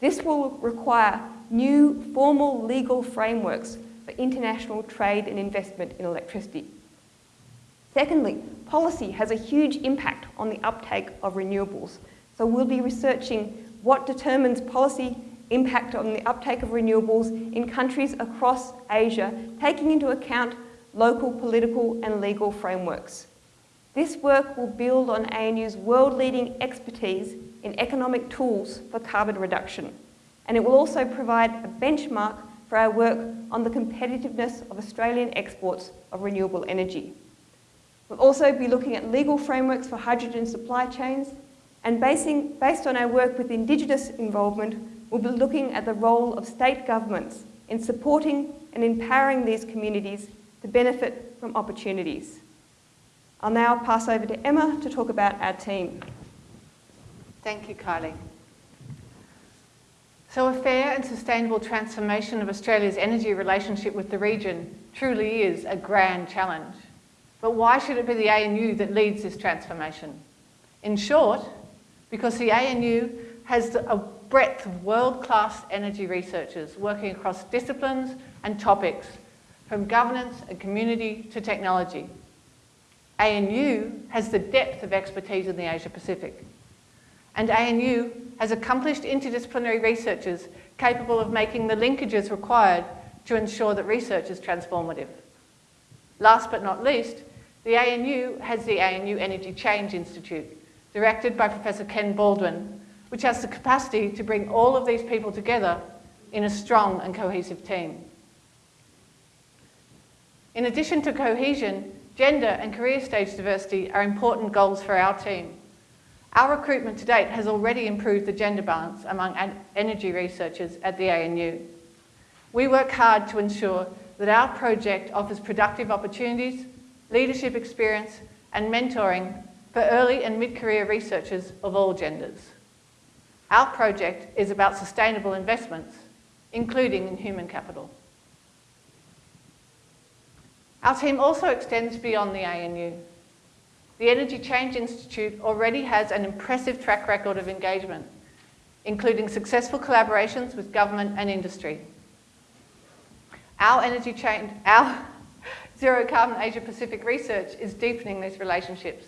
[SPEAKER 27] This will require new formal legal frameworks for international trade and investment in electricity. Secondly, policy has a huge impact on the uptake of renewables. So we'll be researching what determines policy impact on the uptake of renewables in countries across Asia, taking into account local political and legal frameworks. This work will build on ANU's world-leading expertise in economic tools for carbon reduction, and it will also provide a benchmark for our work on the competitiveness of Australian exports of renewable energy. We'll also be looking at legal frameworks for hydrogen supply chains, and basing, based on our work with Indigenous involvement, we'll be looking at the role of state governments in supporting and empowering these communities to benefit from opportunities. I'll now pass over to Emma to talk about our team.
[SPEAKER 25] Thank you, Kylie. So a fair and sustainable transformation of Australia's energy relationship with the region truly is a grand challenge. But why should it be the ANU that leads this transformation? In short, because the ANU has a breadth of world-class energy researchers working across disciplines and topics, from governance and community to technology. ANU has the depth of expertise in the Asia Pacific. And ANU has accomplished interdisciplinary researchers capable of making the linkages required to ensure that research is transformative. Last but not least, the ANU has the ANU Energy Change Institute, directed by Professor Ken Baldwin, which has the capacity to bring all of these people together in a strong and cohesive team. In addition to cohesion, gender and career stage diversity are important goals for our team. Our recruitment to date has already improved the gender balance among energy researchers at the ANU. We work hard to ensure that our project offers productive opportunities, leadership experience and mentoring for early and mid-career researchers of all genders. Our project is about sustainable investments, including in human capital. Our team also extends beyond the ANU. The Energy Change Institute already has an impressive track record of engagement, including successful collaborations with government and industry. Our energy change, our zero carbon Asia Pacific research is deepening these relationships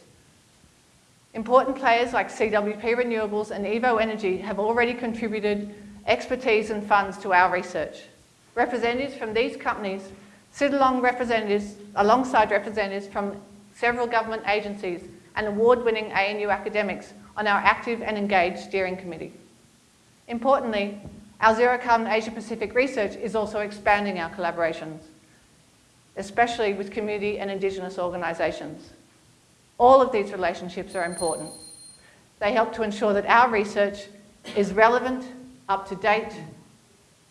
[SPEAKER 25] Important players like CWP Renewables and Evoenergy have already contributed expertise and funds to our research. Representatives from these companies sit along representatives, alongside representatives from several government agencies and award-winning ANU academics on our active and engaged steering committee. Importantly, our Zero Carbon Asia Pacific research is also expanding our collaborations, especially with community and Indigenous organisations. All of these relationships are important. They help to ensure that our research is relevant, up to date,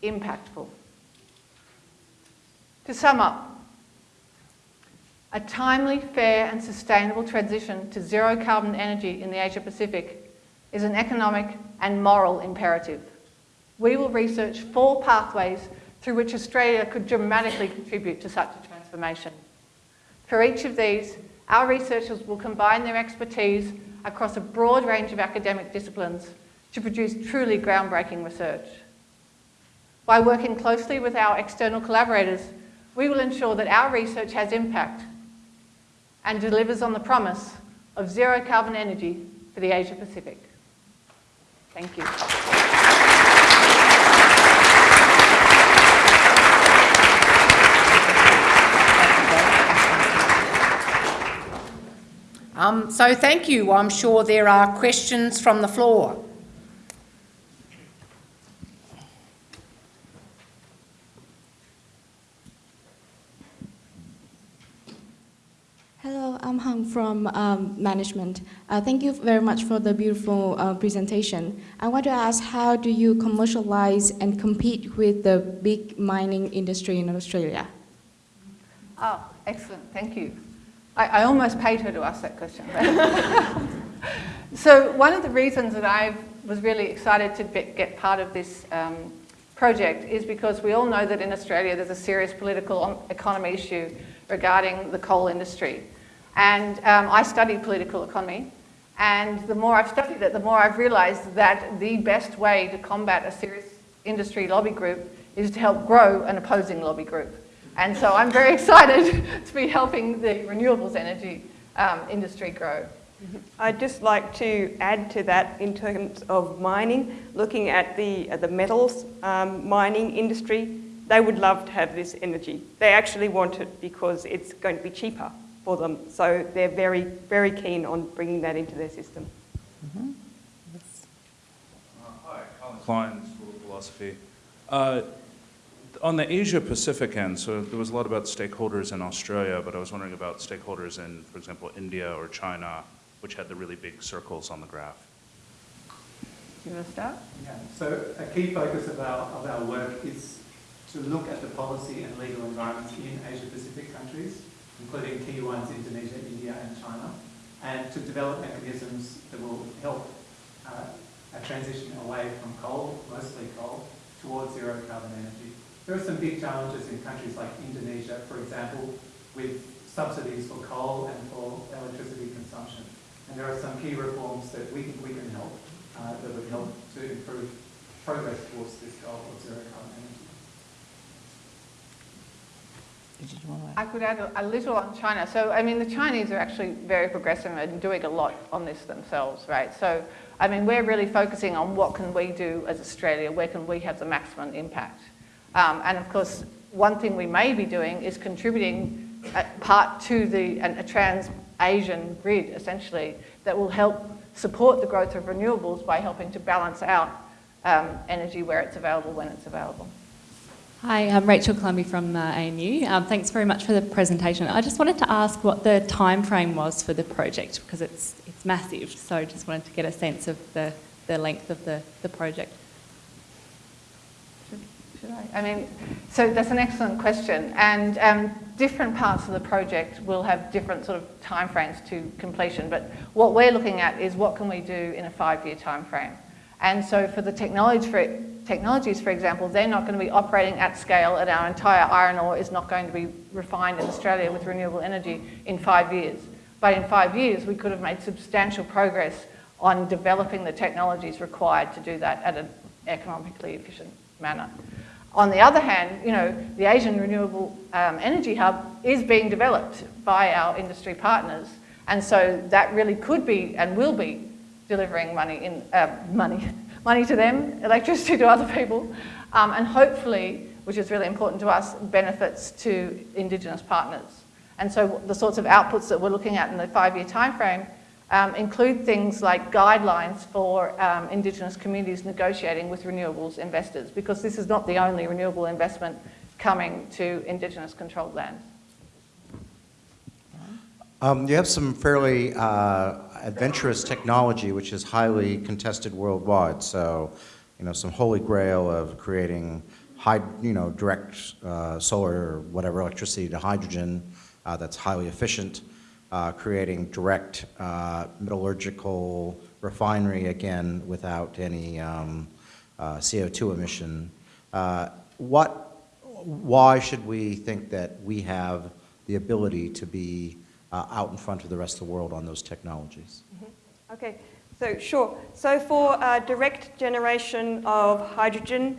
[SPEAKER 25] impactful. To sum up, a timely, fair and sustainable transition to zero carbon energy in the Asia Pacific is an economic and moral imperative. We will research four pathways through which Australia could dramatically contribute to such a transformation. For each of these, our researchers will combine their expertise across a broad range of academic disciplines to produce truly groundbreaking research. By working closely with our external collaborators, we will ensure that our research has impact and delivers on the promise of zero carbon energy for the Asia Pacific. Thank you.
[SPEAKER 1] Um, so thank you. I'm sure there are questions from the floor.
[SPEAKER 21] Hello, I'm Hung from um, management. Uh, thank you very much for the beautiful uh, presentation. I want to ask how do you commercialize and compete with the big mining industry in Australia?
[SPEAKER 25] Oh, excellent, thank you. I, I almost paid her to ask that question. so one of the reasons that I was really excited to be, get part of this um, project is because we all know that in Australia there's a serious political economy issue regarding the coal industry. And um, I studied political economy, and the more I've studied it, the more I've realized that the best way to combat a serious industry lobby group is to help grow an opposing lobby group. And so I'm very excited to be helping the renewables energy um, industry grow.
[SPEAKER 27] I'd just like to add to that in terms of mining, looking at the, uh, the metals um, mining industry, they would love to have this energy. They actually want it because it's going to be cheaper for them. So they're very, very keen on bringing that into their system.
[SPEAKER 28] Mm -hmm. uh, hi, Colin Klein, School of Philosophy. Uh, on the Asia Pacific end, so there was a lot about stakeholders in Australia, but I was wondering about stakeholders in, for example, India or China, which had the really big circles on the graph.
[SPEAKER 25] Do You want to start?
[SPEAKER 26] Yeah, so a key focus of our, of our work is to look at the policy and legal environments in Asia Pacific countries, including key ones Indonesia, India and China, and to develop mechanisms that will help uh, a transition away from coal, mostly coal, towards zero carbon energy. There are some big challenges in countries like Indonesia, for example, with subsidies for coal and for electricity consumption. And there are some key reforms that we think we can help, uh, that would help to improve progress towards this goal of zero carbon energy.
[SPEAKER 25] I could add a, a, little on China. So, I mean, the Chinese are actually very progressive and doing a lot on this themselves, right? So, I mean, we're really focusing on what can we do as Australia, where can we have the maximum impact? Um, and of course, one thing we may be doing is contributing part to the, a trans-Asian grid, essentially, that will help support the growth of renewables by helping to balance out um, energy where it's available when it's available.
[SPEAKER 29] Hi, I'm Rachel Clumby from uh, ANU. Um, thanks very much for the presentation. I just wanted to ask what the time frame was for the project because it's, it's massive, so I just wanted to get a sense of the, the length of the, the project.
[SPEAKER 25] Should I? I mean, so that's an excellent question. And um, different parts of the project will have different sort of timeframes to completion. But what we're looking at is what can we do in a five-year timeframe. And so for the technology for technologies, for example, they're not going to be operating at scale and our entire iron ore is not going to be refined in Australia with renewable energy in five years. But in five years, we could have made substantial progress on developing the technologies required to do that at an economically efficient manner. On the other hand, you know, the Asian Renewable um, Energy Hub is being developed by our industry partners. And so that really could be and will be delivering money, in, uh, money, money to them, electricity to other people, um, and hopefully, which is really important to us, benefits to Indigenous partners. And so the sorts of outputs that we're looking at in the five-year timeframe um, include things like guidelines for um, Indigenous communities negotiating with renewables investors, because this is not the only renewable investment coming to Indigenous controlled land.
[SPEAKER 30] Um, you have some fairly uh, adventurous technology which is highly contested worldwide. So, you know, some holy grail of creating high, you know, direct uh, solar or whatever electricity to hydrogen uh, that's highly efficient uh, creating direct uh, metallurgical refinery again without any um, uh, CO2 emission. Uh, what, why should we think that we have the ability to be uh, out in front of the rest of the world on those technologies?
[SPEAKER 27] Mm -hmm. Okay, so sure. So for uh, direct generation of hydrogen,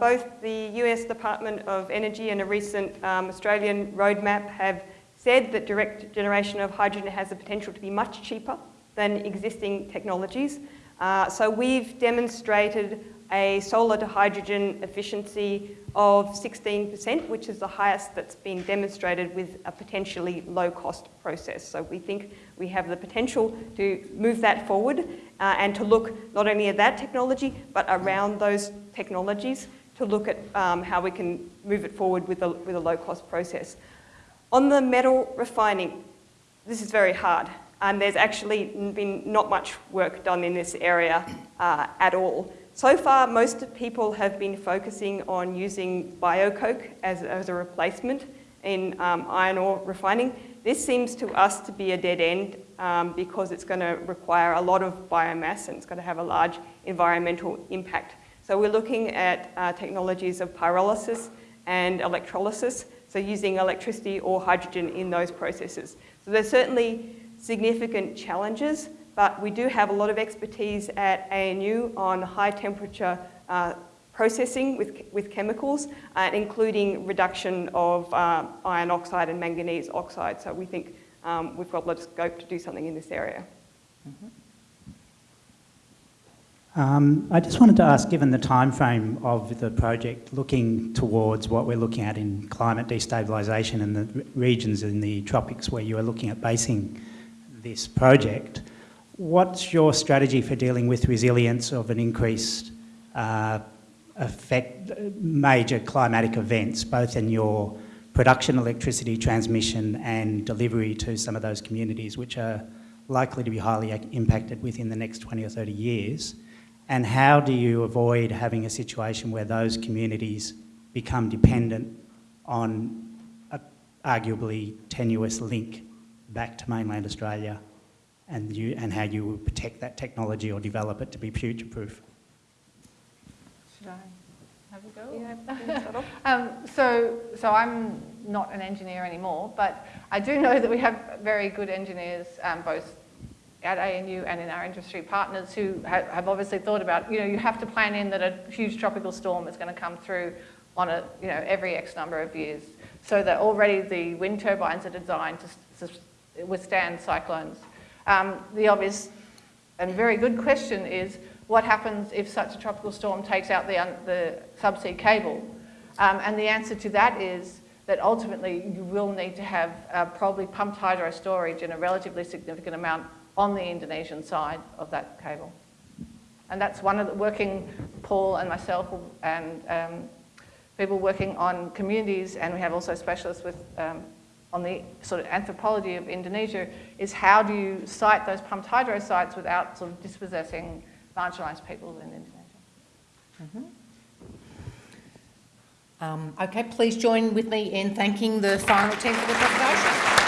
[SPEAKER 27] both the US Department of Energy and a recent um, Australian roadmap have said that direct generation of hydrogen has the potential to be much cheaper than existing technologies. Uh, so we've demonstrated a solar to hydrogen efficiency of 16%, which is the highest that's been demonstrated with a potentially low cost process. So we think we have the potential to move that forward uh, and to look not only at that technology, but around those technologies to look at um, how we can move it forward with a, with a low cost process. On the metal refining, this is very hard. And there's actually been not much work done in this area uh, at all. So far, most people have been focusing on using biocoke as, as a replacement in um, iron ore refining. This seems to us to be a dead end um, because it's going to require a lot of biomass and it's going to have a large environmental impact. So we're looking at uh, technologies of pyrolysis and electrolysis, so using electricity or hydrogen in those processes. So there's certainly significant challenges, but we do have a lot of expertise at ANU on high temperature uh, processing with, with chemicals, uh, including reduction of uh, iron oxide and manganese oxide. So we think um, we've got a lot of scope to do something in this area.
[SPEAKER 31] Um, I just wanted to ask, given the time frame of the project, looking towards what we're looking at in climate destabilisation and the regions in the tropics where you are looking at basing this project, what's your strategy for dealing with resilience of an increased uh, effect, major climatic events, both in your production electricity transmission and delivery to some of those communities which are likely to be highly impacted within the next 20 or 30 years? And how do you avoid having a situation where those communities become dependent on a arguably tenuous link back to mainland Australia and, you, and how you would protect that technology or develop it to be future-proof?
[SPEAKER 25] Should I have a go? um, so, so I'm not an engineer anymore, but I do know that we have very good engineers, um, both at ANU and in our industry partners who ha have obviously thought about, you know, you have to plan in that a huge tropical storm is going to come through on a, you know, every X number of years. So that already the wind turbines are designed to, to withstand cyclones. Um, the obvious and very good question is, what happens if such a tropical storm takes out the, the subsea cable? Um, and the answer to that is that ultimately you will need to have uh, probably pumped hydro storage in a relatively significant amount on the Indonesian side of that cable. And that's one of the working, Paul and myself and um, people working on communities, and we have also specialists with um, on the sort of anthropology of Indonesia, is how do you site those pumped hydro sites without sort of dispossessing marginalised people in Indonesia.
[SPEAKER 1] Mm -hmm. um, okay, please join with me in thanking the final team for the presentation.